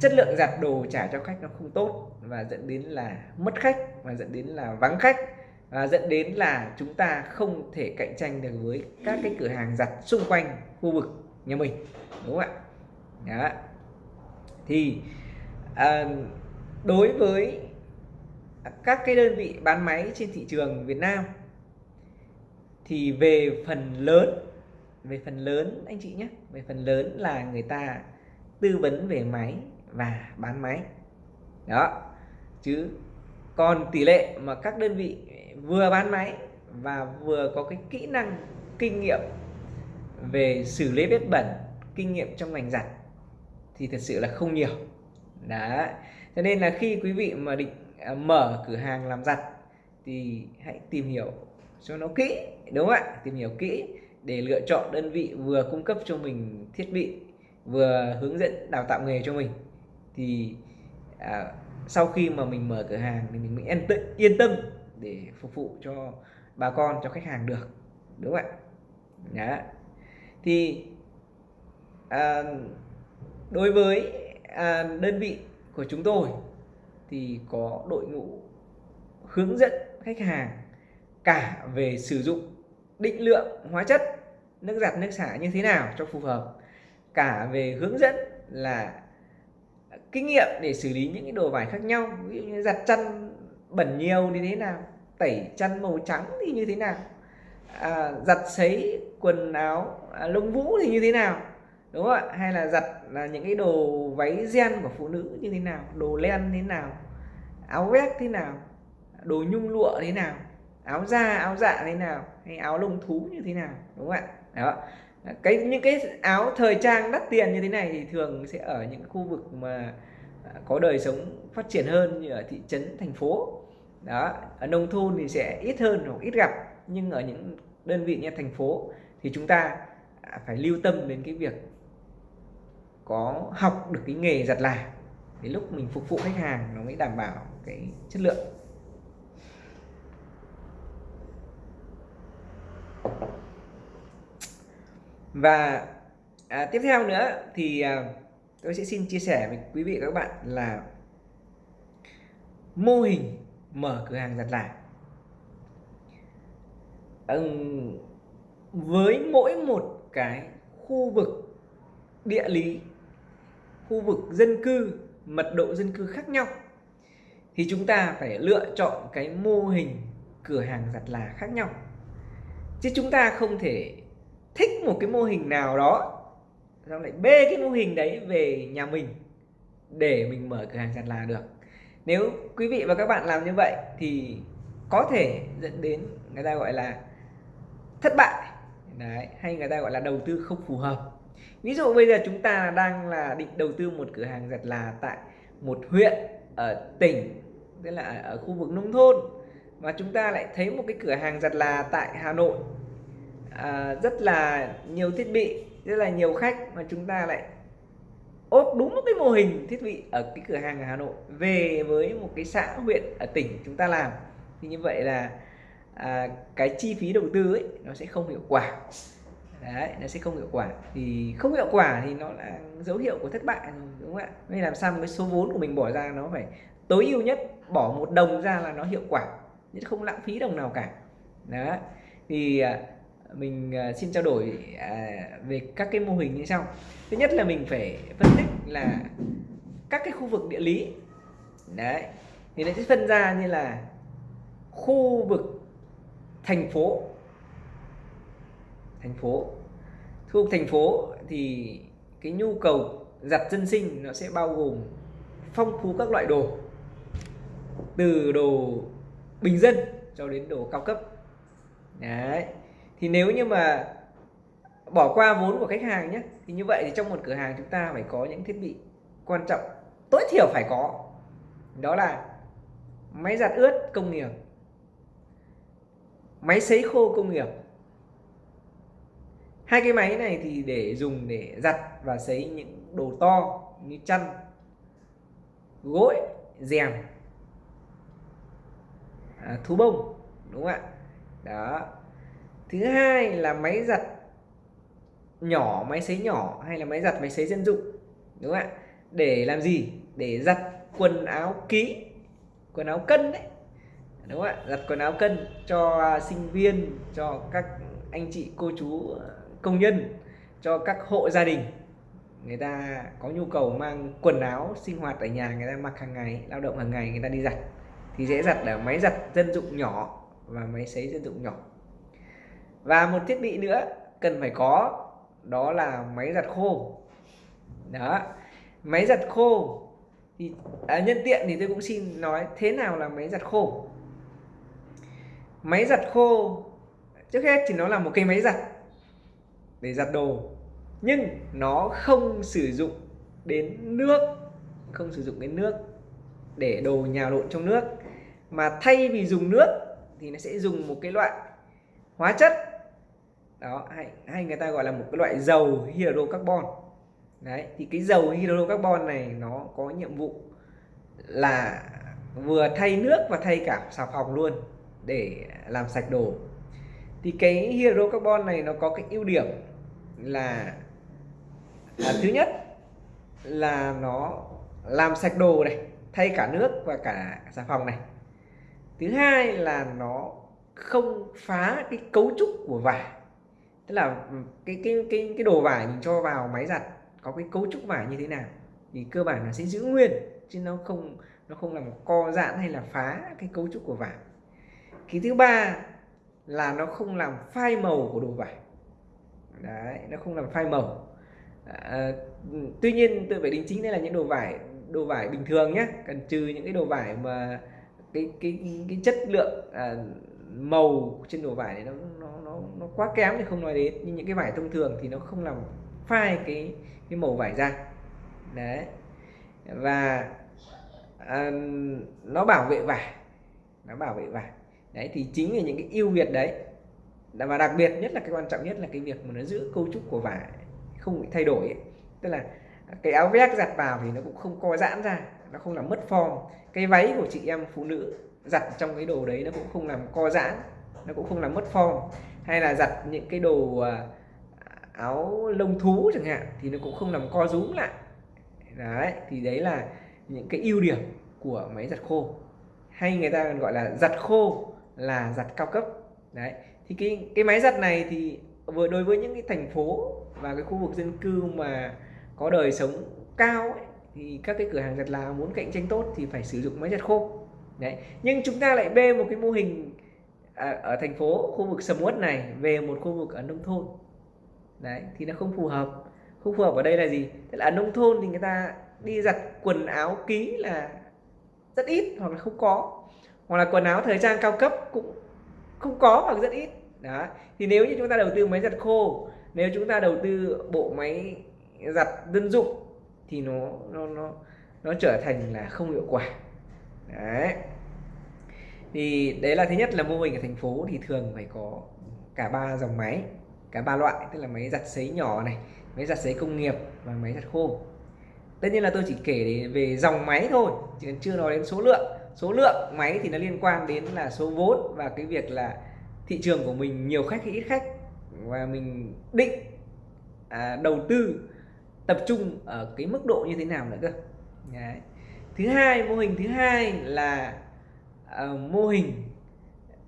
chất lượng giặt đồ trả cho khách nó không tốt và dẫn đến là mất khách và dẫn đến là vắng khách à, dẫn đến là chúng ta không thể cạnh tranh được với các cái cửa hàng giặt xung quanh khu vực nhà mình đúng không ạ? Đó. Thì à, đối với các cái đơn vị bán máy trên thị trường Việt Nam thì về phần lớn về phần lớn anh chị nhé về phần lớn là người ta tư vấn về máy và bán máy. Đó. Chứ còn tỷ lệ mà các đơn vị vừa bán máy và vừa có cái kỹ năng kinh nghiệm về xử lý vết bẩn kinh nghiệm trong ngành giặt thì thật sự là không nhiều. Đó cho nên là khi quý vị mà định à, mở cửa hàng làm giặt thì hãy tìm hiểu cho nó kỹ đúng không ạ? Tìm hiểu kỹ để lựa chọn đơn vị vừa cung cấp cho mình thiết bị vừa hướng dẫn đào tạo nghề cho mình thì à, sau khi mà mình mở cửa hàng thì mình mới yên tâm để phục vụ cho bà con cho khách hàng được đúng không ạ Đó. thì à, đối với à, đơn vị của chúng tôi thì có đội ngũ hướng dẫn khách hàng cả về sử dụng định lượng hóa chất nước giặt nước xả như thế nào cho phù hợp cả về hướng dẫn là kinh nghiệm để xử lý những cái đồ vải khác nhau ví dụ như giặt chăn bẩn nhiều thì thế nào tẩy chăn màu trắng thì như thế nào? À, giặt sấy quần áo à, lông vũ thì như thế nào? Đúng không ạ? Hay là giặt là những cái đồ váy gen của phụ nữ như thế nào? Đồ len thế nào? Áo vest thế nào? Đồ nhung lụa thế nào? Áo da áo dạ thế nào? Hay áo lông thú như thế nào? Đúng không ạ? Đó. Cái những cái áo thời trang đắt tiền như thế này thì thường sẽ ở những khu vực mà à, có đời sống phát triển hơn như ở thị trấn thành phố đó ở nông thôn thì sẽ ít hơn hoặc ít gặp nhưng ở những đơn vị như thành phố thì chúng ta à, phải lưu tâm đến cái việc có học được cái nghề giặt là để lúc mình phục vụ khách hàng nó mới đảm bảo cái chất lượng. Và à, tiếp theo nữa thì à, tôi sẽ xin chia sẻ với quý vị và các bạn là mô hình mở cửa hàng giặt là ừ, với mỗi một cái khu vực địa lý khu vực dân cư mật độ dân cư khác nhau thì chúng ta phải lựa chọn cái mô hình cửa hàng giặt là khác nhau. Chứ chúng ta không thể thích một cái mô hình nào đó xong lại bê cái mô hình đấy về nhà mình để mình mở cửa hàng giặt là được nếu quý vị và các bạn làm như vậy thì có thể dẫn đến người ta gọi là thất bại. Đấy hay người ta gọi là đầu tư không phù hợp. Ví dụ bây giờ chúng ta đang là định đầu tư một cửa hàng giặt là tại một huyện ở tỉnh tức là ở khu vực nông thôn mà chúng ta lại thấy một cái cửa hàng giặt là tại Hà Nội. À, rất là nhiều thiết bị rất là nhiều khách mà chúng ta lại ốp đúng một cái mô hình thiết bị ở cái cửa hàng ở Hà Nội về với một cái xã huyện ở tỉnh chúng ta làm. Thì như vậy là à, cái chi phí đầu tư ấy nó sẽ không hiệu quả. Đấy nó sẽ không hiệu quả. Thì không hiệu quả thì nó là dấu hiệu của thất bại đúng không ạ? Nên làm sao một cái số vốn của mình bỏ ra nó phải tối ưu nhất bỏ một đồng ra là nó hiệu quả nhất không lãng phí đồng nào cả. Đó. Thì à, mình à, xin trao đổi à, về các cái mô hình như sau. Thứ nhất là mình phải phân tích là các cái khu vực địa lý. Đấy, thì nó sẽ phân ra như là khu vực, thành phố. Thành phố. Khu vực thành phố thì cái nhu cầu giặt dân sinh nó sẽ bao gồm phong phú các loại đồ. Từ đồ bình dân cho đến đồ cao cấp. Đấy thì nếu như mà bỏ qua vốn của khách hàng nhé thì như vậy thì trong một cửa hàng chúng ta phải có những thiết bị quan trọng tối thiểu phải có. Đó là máy giặt ướt công nghiệp máy sấy khô công nghiệp. Hai cái máy này thì để dùng để giặt và sấy những đồ to như chăn gối rèm à, thú bông đúng không ạ? Đó thứ hai là máy giặt nhỏ, máy sấy nhỏ hay là máy giặt, máy sấy dân dụng, đúng không ạ? Để làm gì? Để giặt quần áo ký quần áo cân đấy, đúng không ạ? Giặt quần áo cân cho sinh viên, cho các anh chị, cô chú, công nhân, cho các hộ gia đình. Người ta có nhu cầu mang quần áo sinh hoạt ở nhà, người ta mặc hàng ngày, lao động hàng ngày, người ta đi giặt. Thì dễ giặt ở máy giặt dân dụng nhỏ và máy sấy dân dụng nhỏ và một thiết bị nữa cần phải có đó là máy giặt khô. Đó máy giặt khô. Thì à, nhân tiện thì tôi cũng xin nói thế nào là máy giặt khô. Máy giặt khô trước hết thì nó là một cái máy giặt để giặt đồ nhưng nó không sử dụng đến nước không sử dụng đến nước để đồ nhào lộn trong nước. Mà thay vì dùng nước thì nó sẽ dùng một cái loại hóa chất đó hay, hay người ta gọi là một cái loại dầu hydrocarbon. Đấy thì cái dầu hydrocarbon này nó có nhiệm vụ là vừa thay nước và thay cả xà phòng luôn để làm sạch đồ. Thì cái hydrocarbon này nó có cái ưu điểm là à, thứ nhất là nó làm sạch đồ này thay cả nước và cả xà phòng này. Thứ hai là nó không phá cái cấu trúc của vải tức là ừ, cái cái cái cái đồ vải mình cho vào máy giặt có cái cấu trúc vải như thế nào? Thì cơ bản là sẽ giữ nguyên chứ nó không nó không làm co giãn hay là phá cái cấu trúc của vải. Cái thứ ba là nó không làm phai màu của đồ vải. Đấy nó không làm phai màu. À, tuy nhiên tôi phải đính chính đây là những đồ vải đồ vải bình thường nhé cần trừ những cái đồ vải mà cái cái cái chất lượng à, màu trên đồ vải này nó nó quá kém thì không nói đến nhưng những cái vải thông thường thì nó không làm phai cái cái màu vải ra. Đấy. Và à, nó bảo vệ vải nó bảo vệ vải. Đấy thì chính là những cái ưu việt đấy. Và đặc biệt nhất là cái quan trọng nhất là cái việc mà nó giữ cấu trúc của vải không bị thay đổi ấy. tức là cái áo vest giặt vào thì nó cũng không co giãn ra nó không làm mất form. Cái váy của chị em phụ nữ giặt trong cái đồ đấy nó cũng không làm co giãn nó cũng không làm mất form hay là giặt những cái đồ à, áo lông thú chẳng hạn thì nó cũng không làm co rúm lại. Đấy thì đấy là những cái ưu điểm của máy giặt khô. Hay người ta còn gọi là giặt khô là giặt cao cấp. Đấy thì cái cái máy giặt này thì vừa đối với những cái thành phố và cái khu vực dân cư mà có đời sống cao ấy, thì các cái cửa hàng giặt là muốn cạnh tranh tốt thì phải sử dụng máy giặt khô. Đấy nhưng chúng ta lại bê một cái mô hình à, ở thành phố khu vực sầm uất này về một khu vực ở nông thôn. Đấy thì nó không phù hợp. Không phù hợp ở đây là gì? Tức là ở nông thôn thì người ta đi giặt quần áo ký là rất ít hoặc là không có. Hoặc là quần áo thời trang cao cấp cũng không có hoặc rất ít. Đó thì nếu như chúng ta đầu tư máy giặt khô nếu chúng ta đầu tư bộ máy giặt dân dụng thì nó nó nó nó trở thành là không hiệu quả. Đấy thì đấy là thứ nhất là mô hình ở thành phố thì thường phải có cả ba dòng máy cả ba loại tức là máy giặt sấy nhỏ này máy giặt sấy công nghiệp và máy giặt khô. Tất nhiên là tôi chỉ kể về dòng máy thôi chứ chưa nói đến số lượng. Số lượng máy thì nó liên quan đến là số vốn và cái việc là thị trường của mình nhiều khách hay ít khách. Và mình định à, đầu tư tập trung ở cái mức độ như thế nào nữa cơ. Đấy. thứ hai mô hình thứ hai là uh, mô hình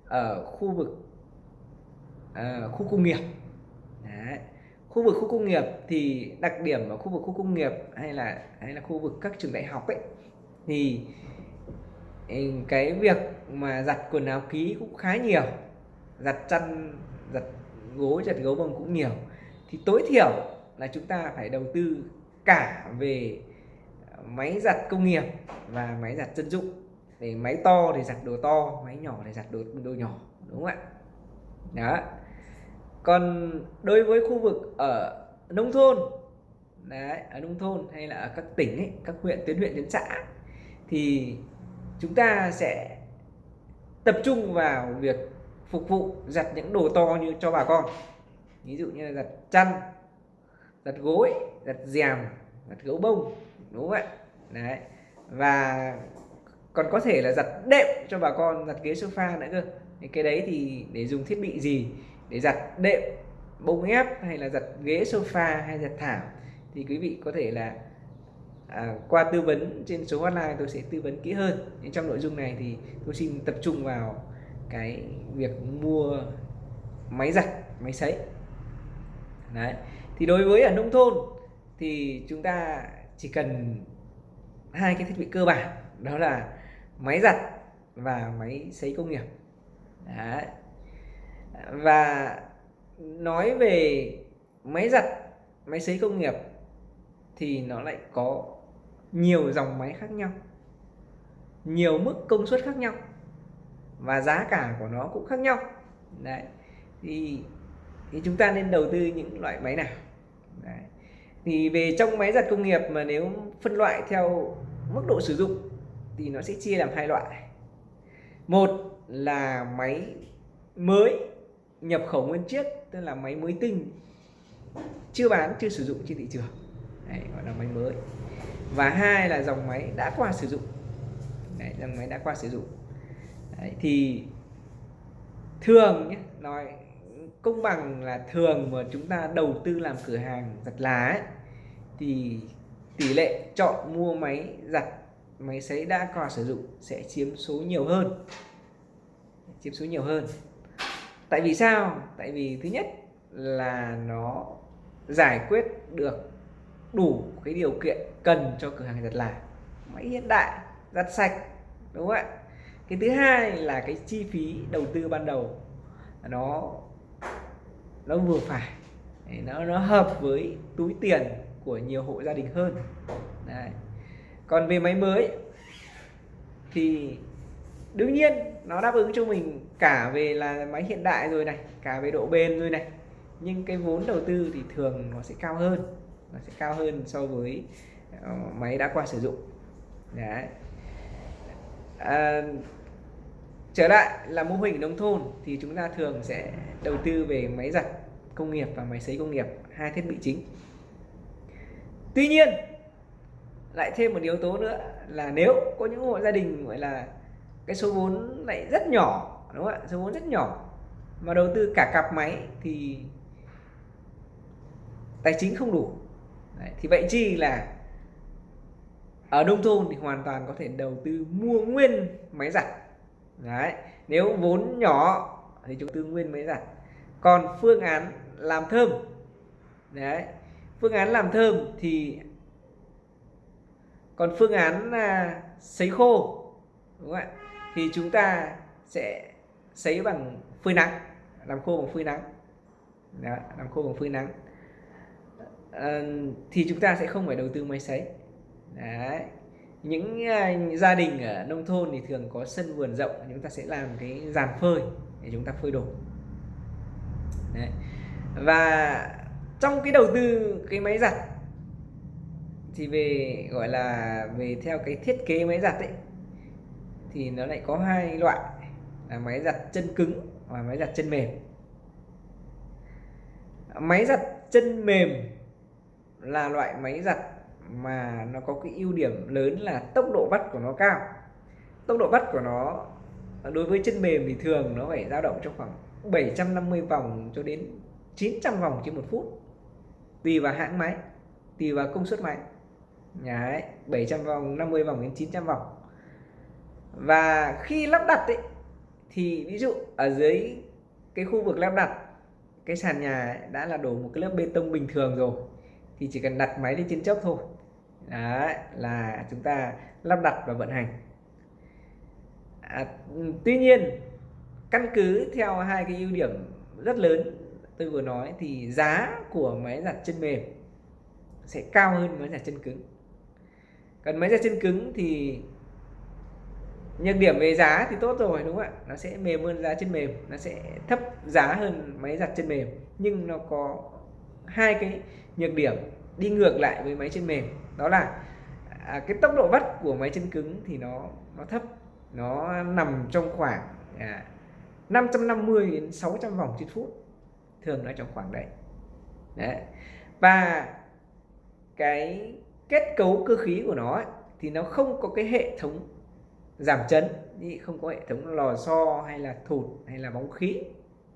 ở khu vực uh, khu công nghiệp. Đấy. khu vực khu công nghiệp thì đặc điểm ở khu vực khu công nghiệp hay là hay là khu vực các trường đại học ấy thì ừ, cái việc mà giặt quần áo ký cũng khá nhiều giặt chăn giặt gối giặt gấu bông cũng nhiều. Thì tối thiểu là chúng ta phải đầu tư cả về máy giặt công nghiệp và máy giặt dân dụng thì máy to thì giặt đồ to máy nhỏ thì giặt đồ đồ nhỏ đúng không ạ? Đó. Còn đối với khu vực ở nông thôn đấy ở nông thôn hay là ở các tỉnh ấy, các huyện tuyến huyện tuyến xã thì chúng ta sẽ tập trung vào việc phục vụ giặt những đồ to như cho bà con. Ví dụ như là giặt chăn giặt gối giặt rèm giặt gấu bông đúng không ạ? Đấy. Và còn có thể là giặt đệm cho bà con giặt ghế sofa nữa cơ. Thì cái đấy thì để dùng thiết bị gì? Để giặt đệm bông ép hay là giặt ghế sofa hay giặt thảm? Thì quý vị có thể là à, qua tư vấn trên số hotline tôi sẽ tư vấn kỹ hơn. Nhưng trong nội dung này thì tôi xin tập trung vào cái việc mua máy giặt máy sấy. Đấy. Thì đối với ở nông thôn thì chúng ta chỉ cần hai cái thiết bị cơ bản đó là máy giặt và máy sấy công nghiệp đấy. và nói về máy giặt, máy sấy công nghiệp thì nó lại có nhiều dòng máy khác nhau, nhiều mức công suất khác nhau và giá cả của nó cũng khác nhau đấy thì thì chúng ta nên đầu tư những loại máy nào đấy. thì về trong máy giặt công nghiệp mà nếu phân loại theo mức độ sử dụng thì nó sẽ chia làm hai loại. Một là máy mới nhập khẩu nguyên chiếc tức là máy mới tinh. Chưa bán chưa sử dụng trên thị trường. Đấy, gọi là máy mới. Và hai là dòng máy đã qua sử dụng. Đấy, dòng máy đã qua sử dụng. Đấy, thì thường nhé nói công bằng là thường mà chúng ta đầu tư làm cửa hàng giặt lá ấy, thì tỷ lệ chọn mua máy giặt máy sấy đã qua sử dụng sẽ chiếm số nhiều hơn. Chiếm số nhiều hơn. Tại vì sao? Tại vì thứ nhất là nó giải quyết được đủ cái điều kiện cần cho cửa hàng giặt là máy hiện đại, giặt sạch, đúng không ạ? Cái thứ hai là cái chi phí đầu tư ban đầu. Nó nó vừa phải, nó nó hợp với túi tiền của nhiều hộ gia đình hơn. Đấy còn về máy mới thì đương nhiên nó đáp ứng cho mình cả về là máy hiện đại rồi này cả về độ bền rồi này. Nhưng cái vốn đầu tư thì thường nó sẽ cao hơn nó sẽ cao hơn so với ờ, máy đã qua sử dụng. Đấy. À, trở lại là mô hình nông thôn thì chúng ta thường sẽ đầu tư về máy giặt công nghiệp và máy sấy công nghiệp hai thiết bị chính. Tuy nhiên lại thêm một yếu tố nữa là nếu có những hộ gia đình gọi là cái số vốn lại rất nhỏ đúng không ạ? Số vốn rất nhỏ mà đầu tư cả cặp máy thì tài chính không đủ. Đấy, thì vậy chi là ở nông thôn thì hoàn toàn có thể đầu tư mua nguyên máy giặt. Đấy nếu vốn nhỏ thì chúng tư nguyên máy giặt. Còn phương án làm thơm đấy phương án làm thơm thì còn phương án là sấy khô đúng không ạ? Thì chúng ta sẽ sấy bằng phơi nắng làm khô bằng phơi nắng. Đó, làm khô bằng phơi nắng. À, thì chúng ta sẽ không phải đầu tư máy sấy. Đấy. những uh, gia đình ở nông thôn thì thường có sân vườn rộng chúng ta sẽ làm cái giàn phơi để chúng ta phơi đồ Đấy. và trong cái đầu tư cái máy giặt thì về, gọi là, về theo cái thiết kế máy giặt ấy, thì nó lại có hai loại, là máy giặt chân cứng và máy giặt chân mềm. Máy giặt chân mềm là loại máy giặt mà nó có cái ưu điểm lớn là tốc độ vắt của nó cao. Tốc độ vắt của nó, đối với chân mềm thì thường nó phải dao động trong khoảng 750 vòng cho đến 900 vòng trên một phút, tùy vào hãng máy, tùy vào công suất máy. Đấy, 700 vòng 50 vòng đến 900 vòng. Và khi lắp đặt ấy, thì ví dụ ở dưới cái khu vực lắp đặt cái sàn nhà đã là đổ một cái lớp bê tông bình thường rồi thì chỉ cần đặt máy lên trên chốc thôi. Đấy, là chúng ta lắp đặt và vận hành. À, tuy nhiên căn cứ theo hai cái ưu điểm rất lớn tôi vừa nói thì giá của máy giặt chân mềm sẽ cao hơn máy giặt chân cứng còn máy giặt chân cứng thì nhược điểm về giá thì tốt rồi đúng không ạ? Nó sẽ mềm hơn giá chân mềm nó sẽ thấp giá hơn máy giặt chân mềm. Nhưng nó có hai cái nhược điểm đi ngược lại với máy chân mềm. Đó là à, cái tốc độ vắt của máy chân cứng thì nó nó thấp nó nằm trong khoảng à, 550 đến 600 vòng trên phút thường nó trong khoảng đấy. Đấy. Và cái kết cấu cơ khí của nó ấy, thì nó không có cái hệ thống giảm chấn. Không có hệ thống lò xo hay là thụt hay là bóng khí.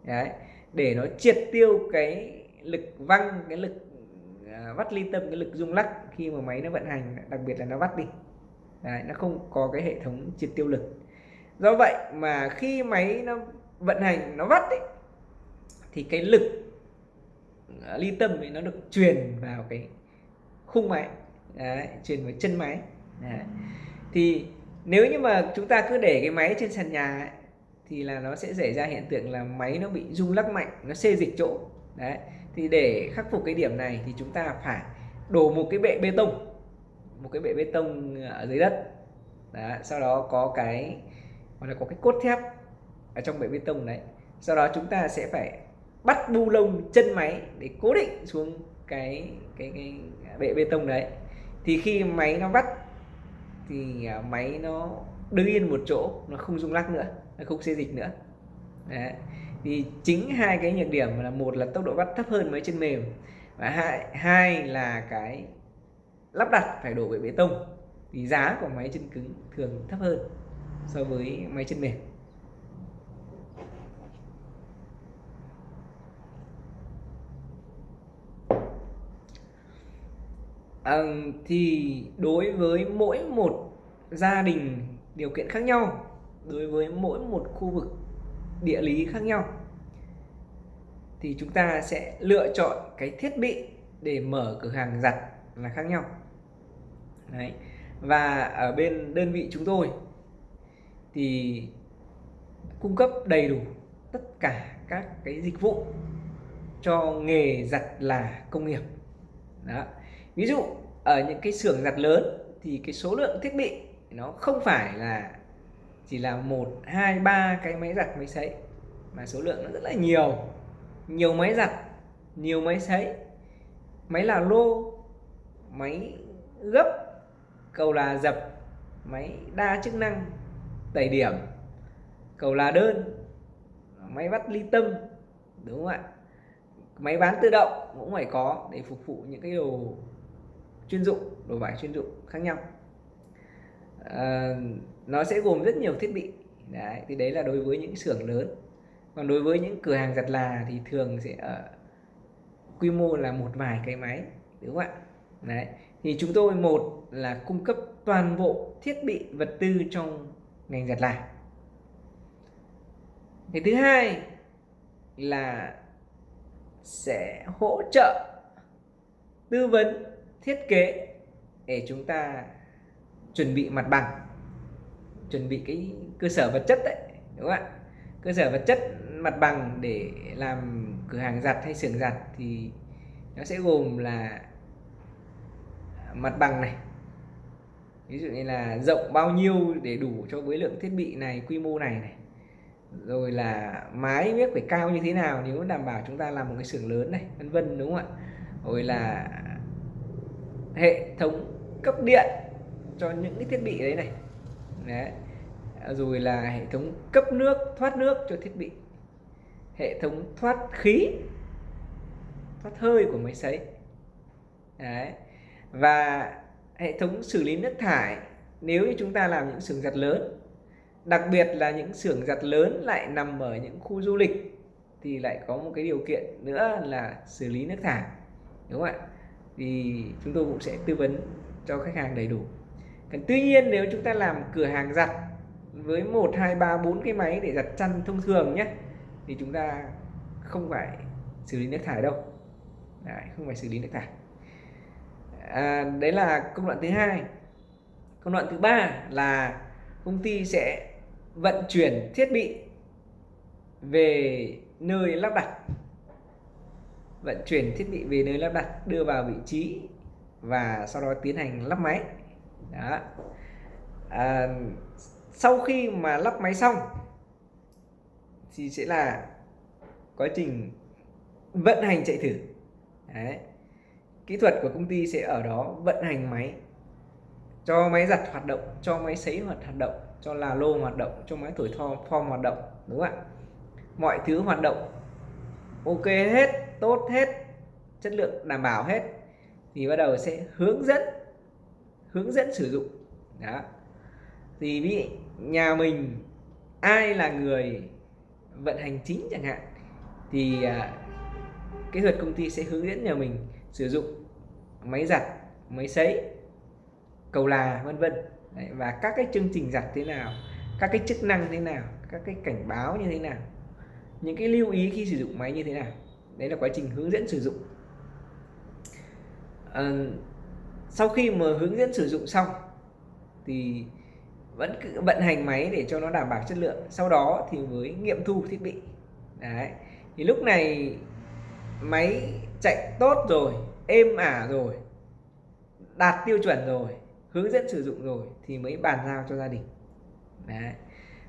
Đấy để nó triệt tiêu cái lực văng cái lực à, vắt ly tâm cái lực rung lắc khi mà máy nó vận hành đặc biệt là nó vắt đi. Đấy, nó không có cái hệ thống triệt tiêu lực. Do vậy mà khi máy nó vận hành nó vắt ấy, thì cái lực à, ly tâm ấy nó được truyền vào cái khung máy đấy, truyền vào chân máy. Đấy. thì nếu như mà chúng ta cứ để cái máy trên sàn nhà ấy, thì là nó sẽ xảy ra hiện tượng là máy nó bị rung lắc mạnh nó xê dịch chỗ. Đấy. Thì để khắc phục cái điểm này thì chúng ta phải đổ một cái bệ bê tông một cái bệ bê tông ở dưới đất. Đó, sau đó có cái gọi là có cái cốt thép ở trong bệ bê tông đấy. Sau đó chúng ta sẽ phải bắt bu lông chân máy để cố định xuống cái cái cái bệ bê tông đấy thì khi máy nó bắt, thì à, máy nó đứng yên một chỗ, nó không rung lắc nữa, nó không xê dịch nữa. Đấy. thì chính hai cái nhược điểm là một là tốc độ bắt thấp hơn máy chân mềm và hai hai là cái lắp đặt phải đổ bệ bê tông. Thì giá của máy chân cứng thường thấp hơn so với máy chân mềm. À, thì đối với mỗi một gia đình điều kiện khác nhau đối với mỗi một khu vực địa lý khác nhau thì chúng ta sẽ lựa chọn cái thiết bị để mở cửa hàng giặt là khác nhau Đấy. và ở bên đơn vị chúng tôi thì cung cấp đầy đủ tất cả các cái dịch vụ cho nghề giặt là công nghiệp đó ví dụ, ở những cái xưởng giặt lớn thì cái số lượng thiết bị nó không phải là chỉ là một, hai, ba cái máy giặt, máy sấy, mà số lượng nó rất là nhiều. Nhiều máy giặt, nhiều máy sấy, máy là lô, máy gấp, cầu là dập, máy đa chức năng, tẩy điểm, cầu là đơn, máy vắt ly tâm, đúng không ạ? Máy bán tự động cũng phải có để phục vụ những cái đồ chuyên dụng đồ vải chuyên dụng khác nhau. À, nó sẽ gồm rất nhiều thiết bị. Đấy, thì đấy là đối với những xưởng lớn. Còn đối với những cửa hàng giặt là thì thường sẽ ở quy mô là một vài cái máy đúng không ạ? Đấy thì chúng tôi một là cung cấp toàn bộ thiết bị vật tư trong ngành giặt là. Cái thứ hai là sẽ hỗ trợ tư vấn thiết kế để chúng ta chuẩn bị mặt bằng, chuẩn bị cái cơ sở vật chất đấy, đúng không ạ? Cơ sở vật chất mặt bằng để làm cửa hàng giặt hay xưởng giặt thì nó sẽ gồm là mặt bằng này. Ví dụ như là rộng bao nhiêu để đủ cho với lượng thiết bị này, quy mô này này. Rồi là mái biết phải cao như thế nào nếu đảm bảo chúng ta làm một cái xưởng lớn này, vân vân, đúng không ạ? Rồi là hệ thống cấp điện cho những cái thiết bị đấy này. Đấy. Rồi là hệ thống cấp nước, thoát nước cho thiết bị. Hệ thống thoát khí, thoát hơi của máy sấy. Đấy. Và hệ thống xử lý nước thải, nếu như chúng ta làm những xưởng giặt lớn, đặc biệt là những xưởng giặt lớn lại nằm ở những khu du lịch, thì lại có một cái điều kiện nữa là xử lý nước thải. Đúng không ạ? Thì chúng tôi cũng sẽ tư vấn cho khách hàng đầy đủ. Còn tuy nhiên nếu chúng ta làm cửa hàng giặt với một hai ba bốn cái máy để giặt chăn thông thường nhé thì chúng ta không phải xử lý nước thải đâu. Đấy, không phải xử lý nước thải. À, đấy là công đoạn thứ hai. Công đoạn thứ ba là công ty sẽ vận chuyển thiết bị về nơi lắp đặt vận chuyển thiết bị về nơi lắp đặt đưa vào vị trí và sau đó tiến hành lắp máy. Đó. À, sau khi mà lắp máy xong thì sẽ là quá trình vận hành chạy thử. Đấy. kỹ thuật của công ty sẽ ở đó vận hành máy cho máy giặt hoạt động cho máy sấy hoạt động cho là lô hoạt động cho máy thổi thò form hoạt động đúng không ạ? Mọi thứ hoạt động ok hết tốt hết, chất lượng đảm bảo hết, thì bắt đầu sẽ hướng dẫn hướng dẫn sử dụng. Đó. Thì ví nhà mình, ai là người vận hành chính chẳng hạn, thì à, kỹ thuật công ty sẽ hướng dẫn nhà mình sử dụng máy giặt, máy sấy, cầu là, vân vân. Và các cái chương trình giặt thế nào, các cái chức năng thế nào, các cái cảnh báo như thế nào, những cái lưu ý khi sử dụng máy như thế nào đấy là quá trình hướng dẫn sử dụng. À, sau khi mà hướng dẫn sử dụng xong thì vẫn cứ vận hành máy để cho nó đảm bảo chất lượng. Sau đó thì mới nghiệm thu thiết bị. Đấy thì lúc này máy chạy tốt rồi êm ả rồi đạt tiêu chuẩn rồi hướng dẫn sử dụng rồi thì mới bàn giao cho gia đình. Đấy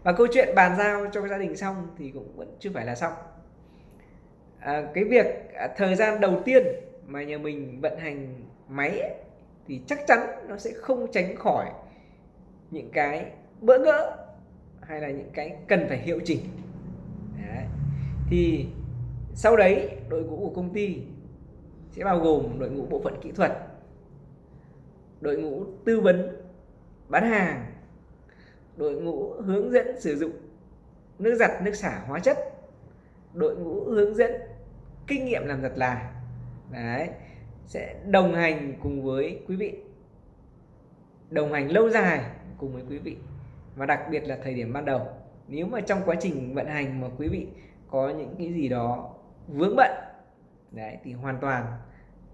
và câu chuyện bàn giao cho gia đình xong thì cũng vẫn chưa phải là xong à, cái việc à, thời gian đầu tiên mà nhà mình vận hành máy ấy, thì chắc chắn nó sẽ không tránh khỏi những cái bỡ ngỡ hay là những cái cần phải hiệu chỉnh đấy. thì sau đấy đội ngũ của công ty sẽ bao gồm đội ngũ bộ phận kỹ thuật đội ngũ tư vấn bán hàng đội ngũ hướng dẫn sử dụng nước giặt nước xả hóa chất đội ngũ hướng dẫn kinh nghiệm làm giặt là đấy sẽ đồng hành cùng với quý vị. Đồng hành lâu dài cùng với quý vị. Và đặc biệt là thời điểm ban đầu. Nếu mà trong quá trình vận hành mà quý vị có những cái gì đó vướng bận đấy thì hoàn toàn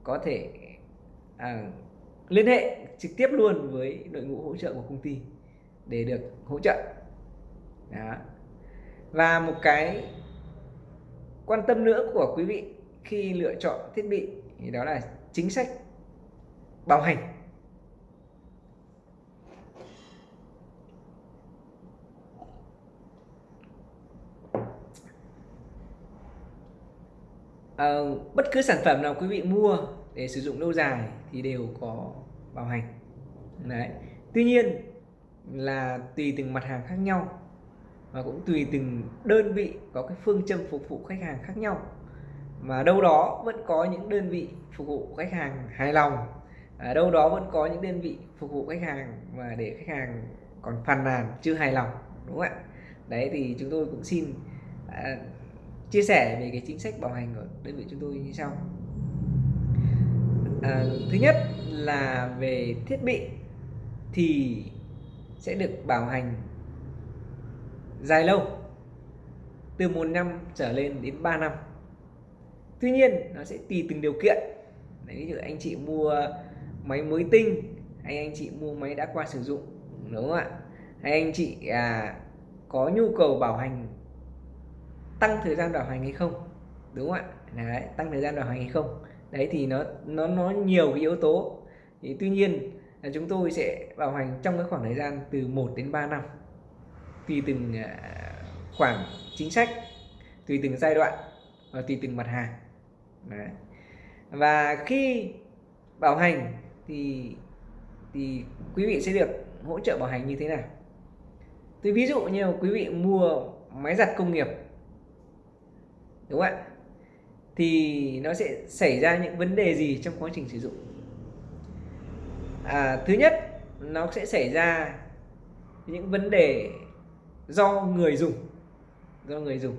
có thể à, liên hệ trực tiếp luôn với đội ngũ hỗ trợ của công ty để được hỗ trợ. Đó. và một cái quan tâm nữa của quý vị khi lựa chọn thiết bị thì đó là chính sách bảo hành. À, bất cứ sản phẩm nào quý vị mua để sử dụng lâu dài thì đều có bảo hành. Đấy. Tuy nhiên là tùy từng mặt hàng khác nhau và cũng tùy từng đơn vị có cái phương châm phục vụ khách hàng khác nhau. Mà đâu đó vẫn có những đơn vị phục vụ khách hàng hài lòng. Ở đâu đó vẫn có những đơn vị phục vụ khách hàng mà để khách hàng còn phàn nàn chưa hài lòng đúng không ạ? Đấy thì chúng tôi cũng xin à, chia sẻ về cái chính sách bảo hành của đơn vị chúng tôi như sau. À, thứ nhất là về thiết bị thì sẽ được bảo hành dài lâu từ một năm trở lên đến 3 năm. Tuy nhiên nó sẽ tùy từng điều kiện. Đấy, ví dụ anh chị mua máy mới tinh hay anh chị mua máy đã qua sử dụng đúng không ạ? Hay anh chị à, có nhu cầu bảo hành tăng thời gian bảo hành hay không đúng không ạ? Đấy, tăng thời gian bảo hành hay không? Đấy thì nó nó nó nhiều cái yếu tố. Thì tuy nhiên là chúng tôi sẽ bảo hành trong cái khoảng thời gian từ 1 đến 3 năm tùy từng à, khoản chính sách tùy từng giai đoạn và tùy từng mặt hàng. Đấy. và khi bảo hành thì thì quý vị sẽ được hỗ trợ bảo hành như thế nào? Tôi ví dụ như quý vị mua máy giặt công nghiệp đúng không ạ? Thì nó sẽ xảy ra những vấn đề gì trong quá trình sử dụng? À, thứ nhất nó sẽ xảy ra những vấn đề do người dùng. Do người dùng.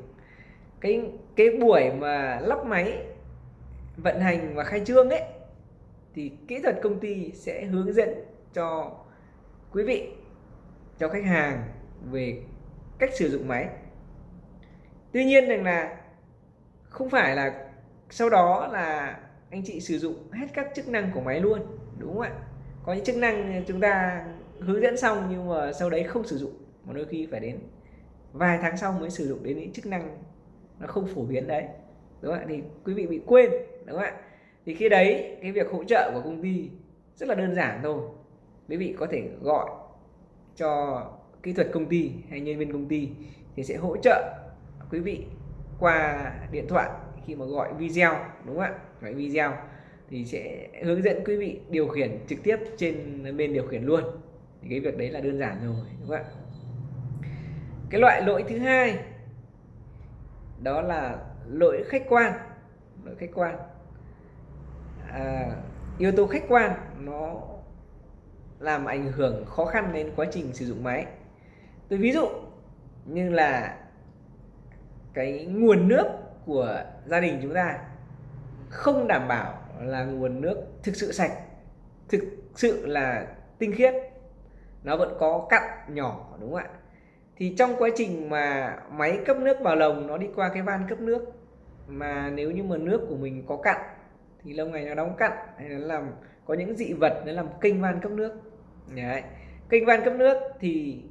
Cái cái buổi mà lắp máy, vận hành và khai trương ấy, thì kỹ thuật công ty sẽ hướng dẫn cho quý vị, cho khách hàng về cách sử dụng máy. Tuy nhiên rằng là không phải là sau đó là anh chị sử dụng hết các chức năng của máy luôn, đúng không ạ? Có những chức năng chúng ta hướng dẫn xong nhưng mà sau đấy không sử dụng mà đôi khi phải đến vài tháng sau mới sử dụng đến những chức năng nó không phổ biến đấy, đúng không ạ? Thì quý vị bị quên, đúng không ạ? Thì khi đấy, cái việc hỗ trợ của công ty rất là đơn giản thôi. Quý vị có thể gọi cho kỹ thuật công ty hay nhân viên công ty thì sẽ hỗ trợ quý vị qua điện thoại khi mà gọi video, đúng không ạ? Gọi video thì sẽ hướng dẫn quý vị điều khiển trực tiếp trên bên điều khiển luôn. Thì cái việc đấy là đơn giản rồi, đúng không ạ? Cái loại lỗi thứ hai đó là lỗi khách quan. Lỗi khách quan. À, yếu tố khách quan nó làm ảnh hưởng khó khăn đến quá trình sử dụng máy. Tôi ví dụ như là cái nguồn nước của gia đình chúng ta không đảm bảo là nguồn nước thực sự sạch thực sự là tinh khiết. Nó vẫn có cặn nhỏ đúng không ạ? Thì trong quá trình mà máy cấp nước vào lồng, nó đi qua cái van cấp nước, mà nếu như mà nước của mình có cặn, thì lâu ngày nó đóng cặn, hay là làm, có những dị vật nó làm kênh van cấp nước. Đấy. kênh van cấp nước thì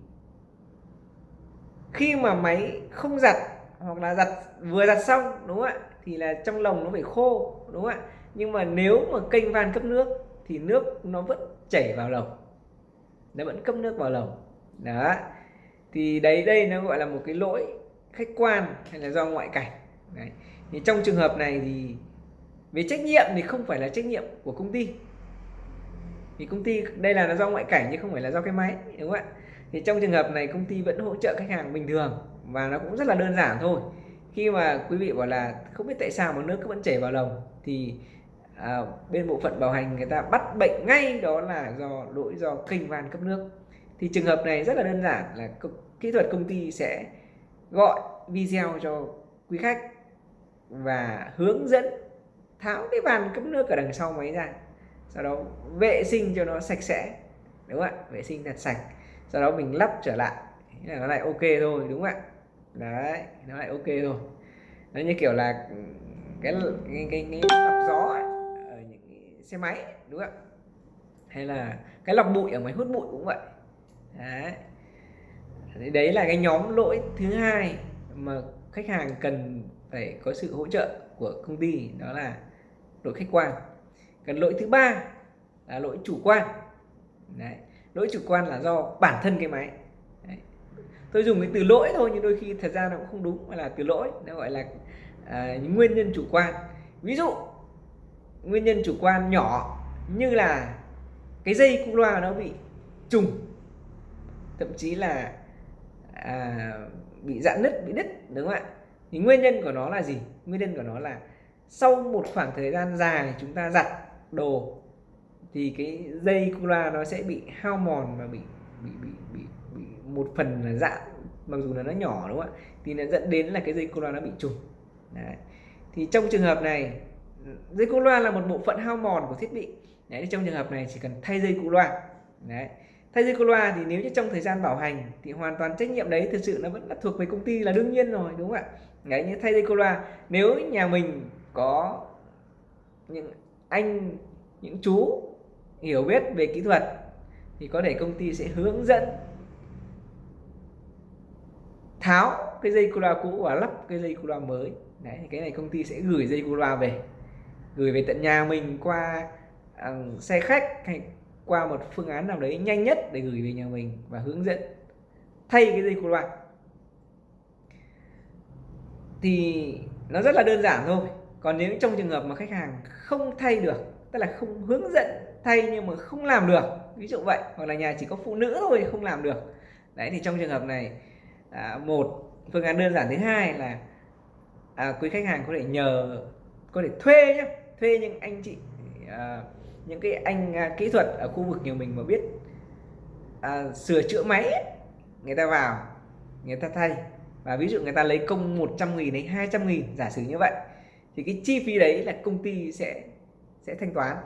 khi mà máy không giặt, hoặc là giặt, vừa giặt xong, đúng không ạ? Thì là trong lồng nó phải khô, đúng không ạ? Nhưng mà nếu mà kênh van cấp nước thì nước nó vẫn chảy vào lồng, nó vẫn cấp nước vào lồng. Đó thì đấy đây nó gọi là một cái lỗi khách quan hay là do ngoại cảnh. Đấy. thì trong trường hợp này thì về trách nhiệm thì không phải là trách nhiệm của công ty. Thì công ty đây là nó do ngoại cảnh chứ không phải là do cái máy đúng không ạ? Thì trong trường hợp này công ty vẫn hỗ trợ khách hàng bình thường và nó cũng rất là đơn giản thôi. Khi mà quý vị bảo là không biết tại sao mà nước cứ vẫn chảy vào lồng thì à, bên bộ phận bảo hành người ta bắt bệnh ngay đó là do lỗi do kênh van cấp nước. Thì trường hợp này rất là đơn giản là kỹ thuật công ty sẽ gọi video cho quý khách và hướng dẫn tháo cái van cấp nước ở đằng sau máy ra. Sau đó vệ sinh cho nó sạch sẽ đúng không ạ? Vệ sinh thật sạch. Sau đó mình lắp trở lại. Thế là nó lại ok thôi đúng không ạ? Đấy nó lại ok rồi nó như kiểu là cái cái cái, cái lọc gió ấy, ở những xe máy đúng không ạ? Hay là cái lọc bụi ở máy hút bụi cũng vậy. Đấy đấy là cái nhóm lỗi thứ hai mà khách hàng cần phải có sự hỗ trợ của công ty đó là lỗi khách quan còn lỗi thứ ba là lỗi chủ quan đấy. lỗi chủ quan là do bản thân cái máy đấy. tôi dùng cái từ lỗi thôi nhưng đôi khi thật ra nó cũng không đúng mà là từ lỗi nó gọi là à, những nguyên nhân chủ quan ví dụ nguyên nhân chủ quan nhỏ như là cái dây cung loa nó bị trùng thậm chí là à, bị dạn nứt bị đứt đúng không ạ? Thì nguyên nhân của nó là gì? Nguyên nhân của nó là sau một khoảng thời gian dài chúng ta giặt đồ thì cái dây cu loa nó sẽ bị hao mòn và bị bị bị bị, bị một phần là dạn mặc dù là nó nhỏ đúng không ạ? Thì nó dẫn đến là cái dây cu loa nó bị trùng. Đấy. thì trong trường hợp này dây cô loa là một bộ phận hao mòn của thiết bị. Đấy trong trường hợp này chỉ cần thay dây cô loa đấy thay dây cô loa thì nếu như trong thời gian bảo hành thì hoàn toàn trách nhiệm đấy thực sự nó vẫn là thuộc về công ty là đương nhiên rồi đúng không ạ? Đấy như thay dây cô loa nếu nhà mình có những anh những chú hiểu biết về kỹ thuật thì có thể công ty sẽ hướng dẫn tháo cái dây cô loa cũ và lắp cái dây cô loa mới. Đấy thì cái này công ty sẽ gửi dây cô loa về gửi về tận nhà mình qua uh, xe khách hay qua một phương án nào đấy nhanh nhất để gửi về nhà mình và hướng dẫn. Thay cái dây cột loa thì nó rất là đơn giản thôi. Còn nếu trong trường hợp mà khách hàng không thay được tức là không hướng dẫn thay nhưng mà không làm được ví dụ vậy hoặc là nhà chỉ có phụ nữ thôi không làm được. Đấy thì trong trường hợp này à, một phương án đơn giản thứ hai là à, quý khách hàng có thể nhờ có thể thuê nhé thuê những anh chị à, những cái anh à, kỹ thuật ở khu vực nhà mình mà biết à, sửa chữa máy ấy, người ta vào người ta thay. Và ví dụ người ta lấy công 100 nghìn đến 200 nghìn giả sử như vậy thì cái chi phí đấy là công ty sẽ sẽ thanh toán.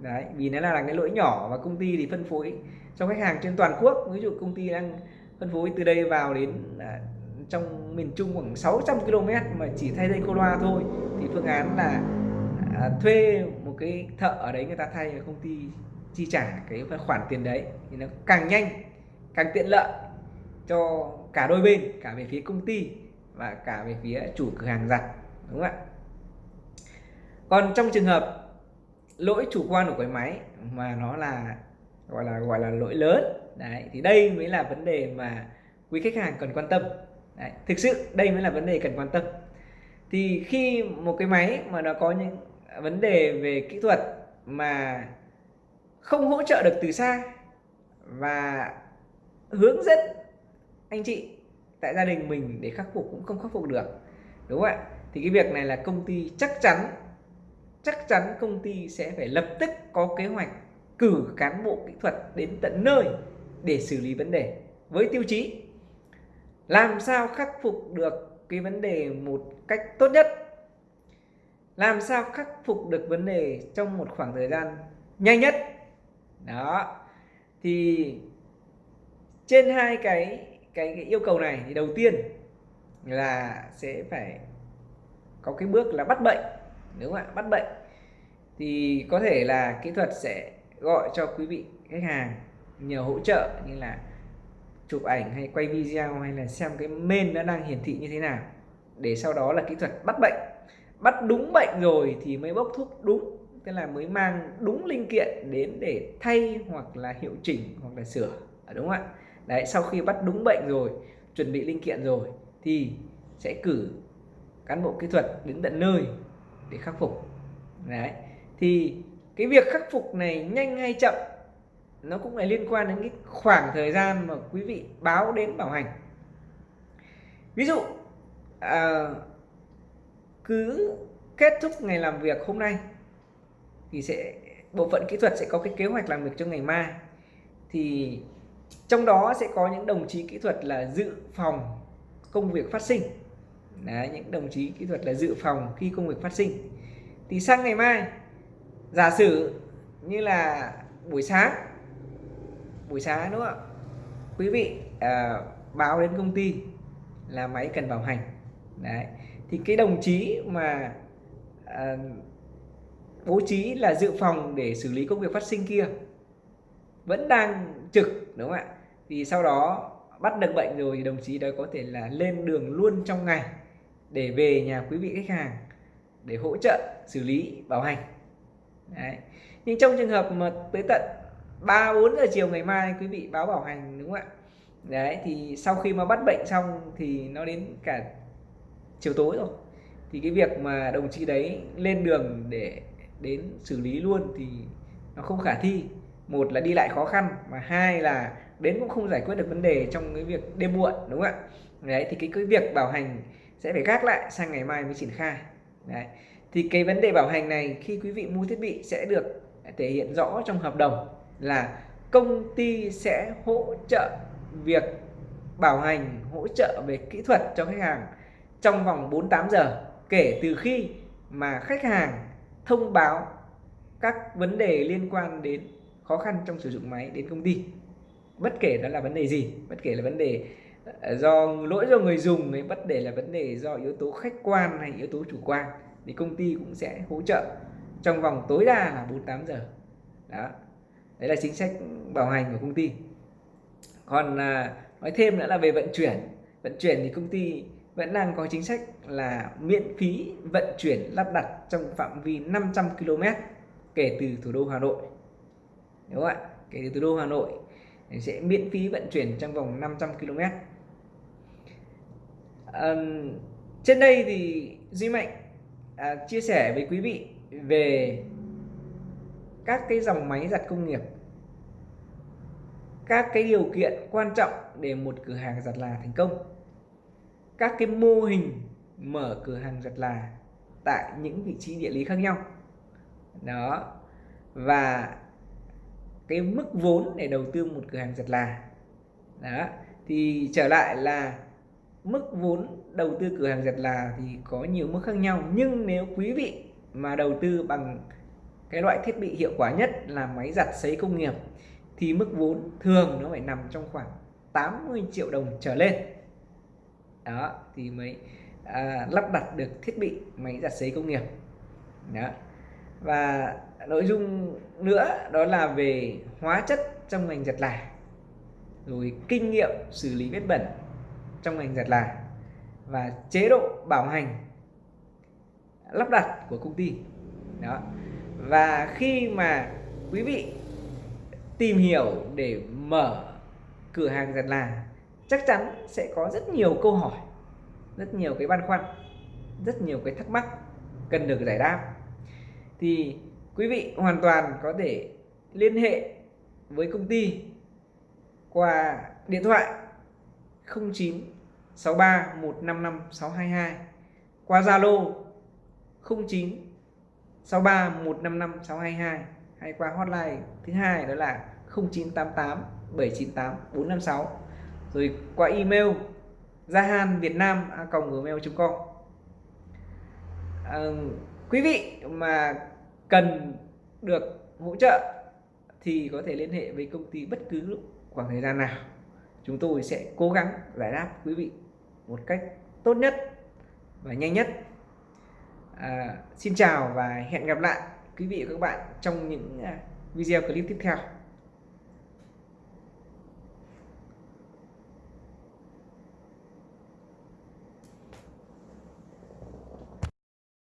Đấy vì nó là, là cái lỗi nhỏ và công ty thì phân phối cho khách hàng trên toàn quốc. Ví dụ công ty đang phân phối từ đây vào đến à, trong miền Trung khoảng 600 km mà chỉ thay dây cô loa thôi thì phương án là à, thuê một cái thợ ở đấy người ta thay công ty chi trả cái khoản tiền đấy thì nó càng nhanh càng tiện lợi cho cả đôi bên cả về phía công ty và cả về phía chủ cửa hàng giặt đúng không ạ? Còn trong trường hợp lỗi chủ quan của cái máy mà nó là gọi là gọi là lỗi lớn đấy thì đây mới là vấn đề mà quý khách hàng cần quan tâm. Đấy, thực sự đây mới là vấn đề cần quan tâm. Thì khi một cái máy mà nó có những vấn đề về kỹ thuật mà không hỗ trợ được từ xa và hướng dẫn anh chị tại gia đình mình để khắc phục cũng không khắc phục được, đúng không ạ? Thì cái việc này là công ty chắc chắn chắc chắn công ty sẽ phải lập tức có kế hoạch cử cán bộ kỹ thuật đến tận nơi để xử lý vấn đề với tiêu chí làm sao khắc phục được cái vấn đề một cách tốt nhất làm sao khắc phục được vấn đề trong một khoảng thời gian nhanh nhất? Đó. Thì trên hai cái cái, cái yêu cầu này thì đầu tiên là sẽ phải có cái bước là bắt bệnh đúng không ạ? Bắt bệnh. Thì có thể là kỹ thuật sẽ gọi cho quý vị khách hàng nhờ hỗ trợ như là chụp ảnh hay quay video hay là xem cái main nó đang hiển thị như thế nào để sau đó là kỹ thuật bắt bệnh bắt đúng bệnh rồi thì mới bốc thuốc đúng tức là mới mang đúng linh kiện đến để thay hoặc là hiệu chỉnh hoặc là sửa. À, đúng không ạ? Đấy sau khi bắt đúng bệnh rồi chuẩn bị linh kiện rồi thì sẽ cử cán bộ kỹ thuật đến tận nơi để khắc phục. Đấy thì cái việc khắc phục này nhanh hay chậm nó cũng là liên quan đến cái khoảng thời gian mà quý vị báo đến bảo hành. Ví dụ à, cứ kết thúc ngày làm việc hôm nay thì sẽ bộ phận kỹ thuật sẽ có cái kế hoạch làm việc cho ngày mai. Thì trong đó sẽ có những đồng chí kỹ thuật là dự phòng công việc phát sinh. Đấy, những đồng chí kỹ thuật là dự phòng khi công việc phát sinh. Thì sang ngày mai giả sử như là buổi sáng buổi sáng đúng không ạ? Quý vị à, báo đến công ty là máy cần bảo hành. Đấy thì cái đồng chí mà à, bố trí là dự phòng để xử lý công việc phát sinh kia vẫn đang trực đúng không ạ? Thì sau đó bắt được bệnh rồi thì đồng chí đó có thể là lên đường luôn trong ngày để về nhà quý vị khách hàng để hỗ trợ xử lý bảo hành. Đấy. nhưng trong trường hợp mà tới tận 3 4 giờ chiều ngày mai quý vị báo bảo hành đúng không ạ? Đấy thì sau khi mà bắt bệnh xong thì nó đến cả chiều tối rồi. Thì cái việc mà đồng chí đấy lên đường để đến xử lý luôn thì nó không khả thi. Một là đi lại khó khăn và hai là đến cũng không giải quyết được vấn đề trong cái việc đêm muộn, đúng không ạ? Đấy, thì cái cái việc bảo hành sẽ phải gác lại sang ngày mai mới triển khai. Đấy, thì cái vấn đề bảo hành này khi quý vị mua thiết bị sẽ được thể hiện rõ trong hợp đồng là công ty sẽ hỗ trợ việc bảo hành, hỗ trợ về kỹ thuật cho khách hàng trong vòng 48 giờ kể từ khi mà khách hàng thông báo các vấn đề liên quan đến khó khăn trong sử dụng máy đến công ty. Bất kể đó là vấn đề gì bất kể là vấn đề ờ, do lỗi do người dùng hay bất kể là vấn đề do yếu tố khách quan hay yếu tố chủ quan thì công ty cũng sẽ hỗ trợ trong vòng tối đa là 48 giờ. Đó. Đấy là chính sách bảo hành của công ty. Còn à, nói thêm nữa là về vận chuyển. Vận chuyển thì công ty vẫn đang có chính sách là miễn phí vận chuyển lắp đặt trong phạm vi 500 km kể từ thủ đô Hà Nội. Đúng không ạ? Kể từ thủ đô Hà Nội sẽ miễn phí vận chuyển trong vòng 500 km à, trên đây thì Duy Mạnh à, chia sẻ với quý vị về các cái dòng máy giặt công nghiệp các cái điều kiện quan trọng để một cửa hàng giặt là thành công các cái mô hình mở cửa hàng giặt là tại những vị trí địa lý khác nhau. Đó. Và cái mức vốn để đầu tư một cửa hàng giặt là, đó, thì trở lại là mức vốn đầu tư cửa hàng giặt là thì có nhiều mức khác nhau. Nhưng nếu quý vị mà đầu tư bằng cái loại thiết bị hiệu quả nhất là máy giặt sấy công nghiệp thì mức vốn thường nó phải nằm trong khoảng 80 triệu đồng trở lên đó thì mới à, lắp đặt được thiết bị máy giặt sấy công nghiệp. Đó. Và nội dung nữa đó là về hóa chất trong ngành giặt là rồi kinh nghiệm xử lý vết bẩn trong ngành giặt là và chế độ bảo hành lắp đặt của công ty. Đó. Và khi mà quý vị tìm hiểu để mở cửa hàng giặt là chắc chắn sẽ có rất nhiều câu hỏi, rất nhiều cái băn khoăn, rất nhiều cái thắc mắc cần được giải đáp. Thì quý vị hoàn toàn có thể liên hệ với công ty qua điện thoại 09 63 155 622 qua Zalo 09 63 155 622 hay qua hotline thứ hai đó là 0988 798 456 rồi qua email jahan việt nam gmail.com à, ờ, quý vị mà cần được hỗ trợ thì có thể liên hệ với công ty bất cứ lúc khoảng thời gian nào. Chúng tôi sẽ cố gắng giải đáp quý vị một cách tốt nhất và nhanh nhất. À, xin chào và hẹn gặp lại quý vị và các bạn trong những à, video clip tiếp theo.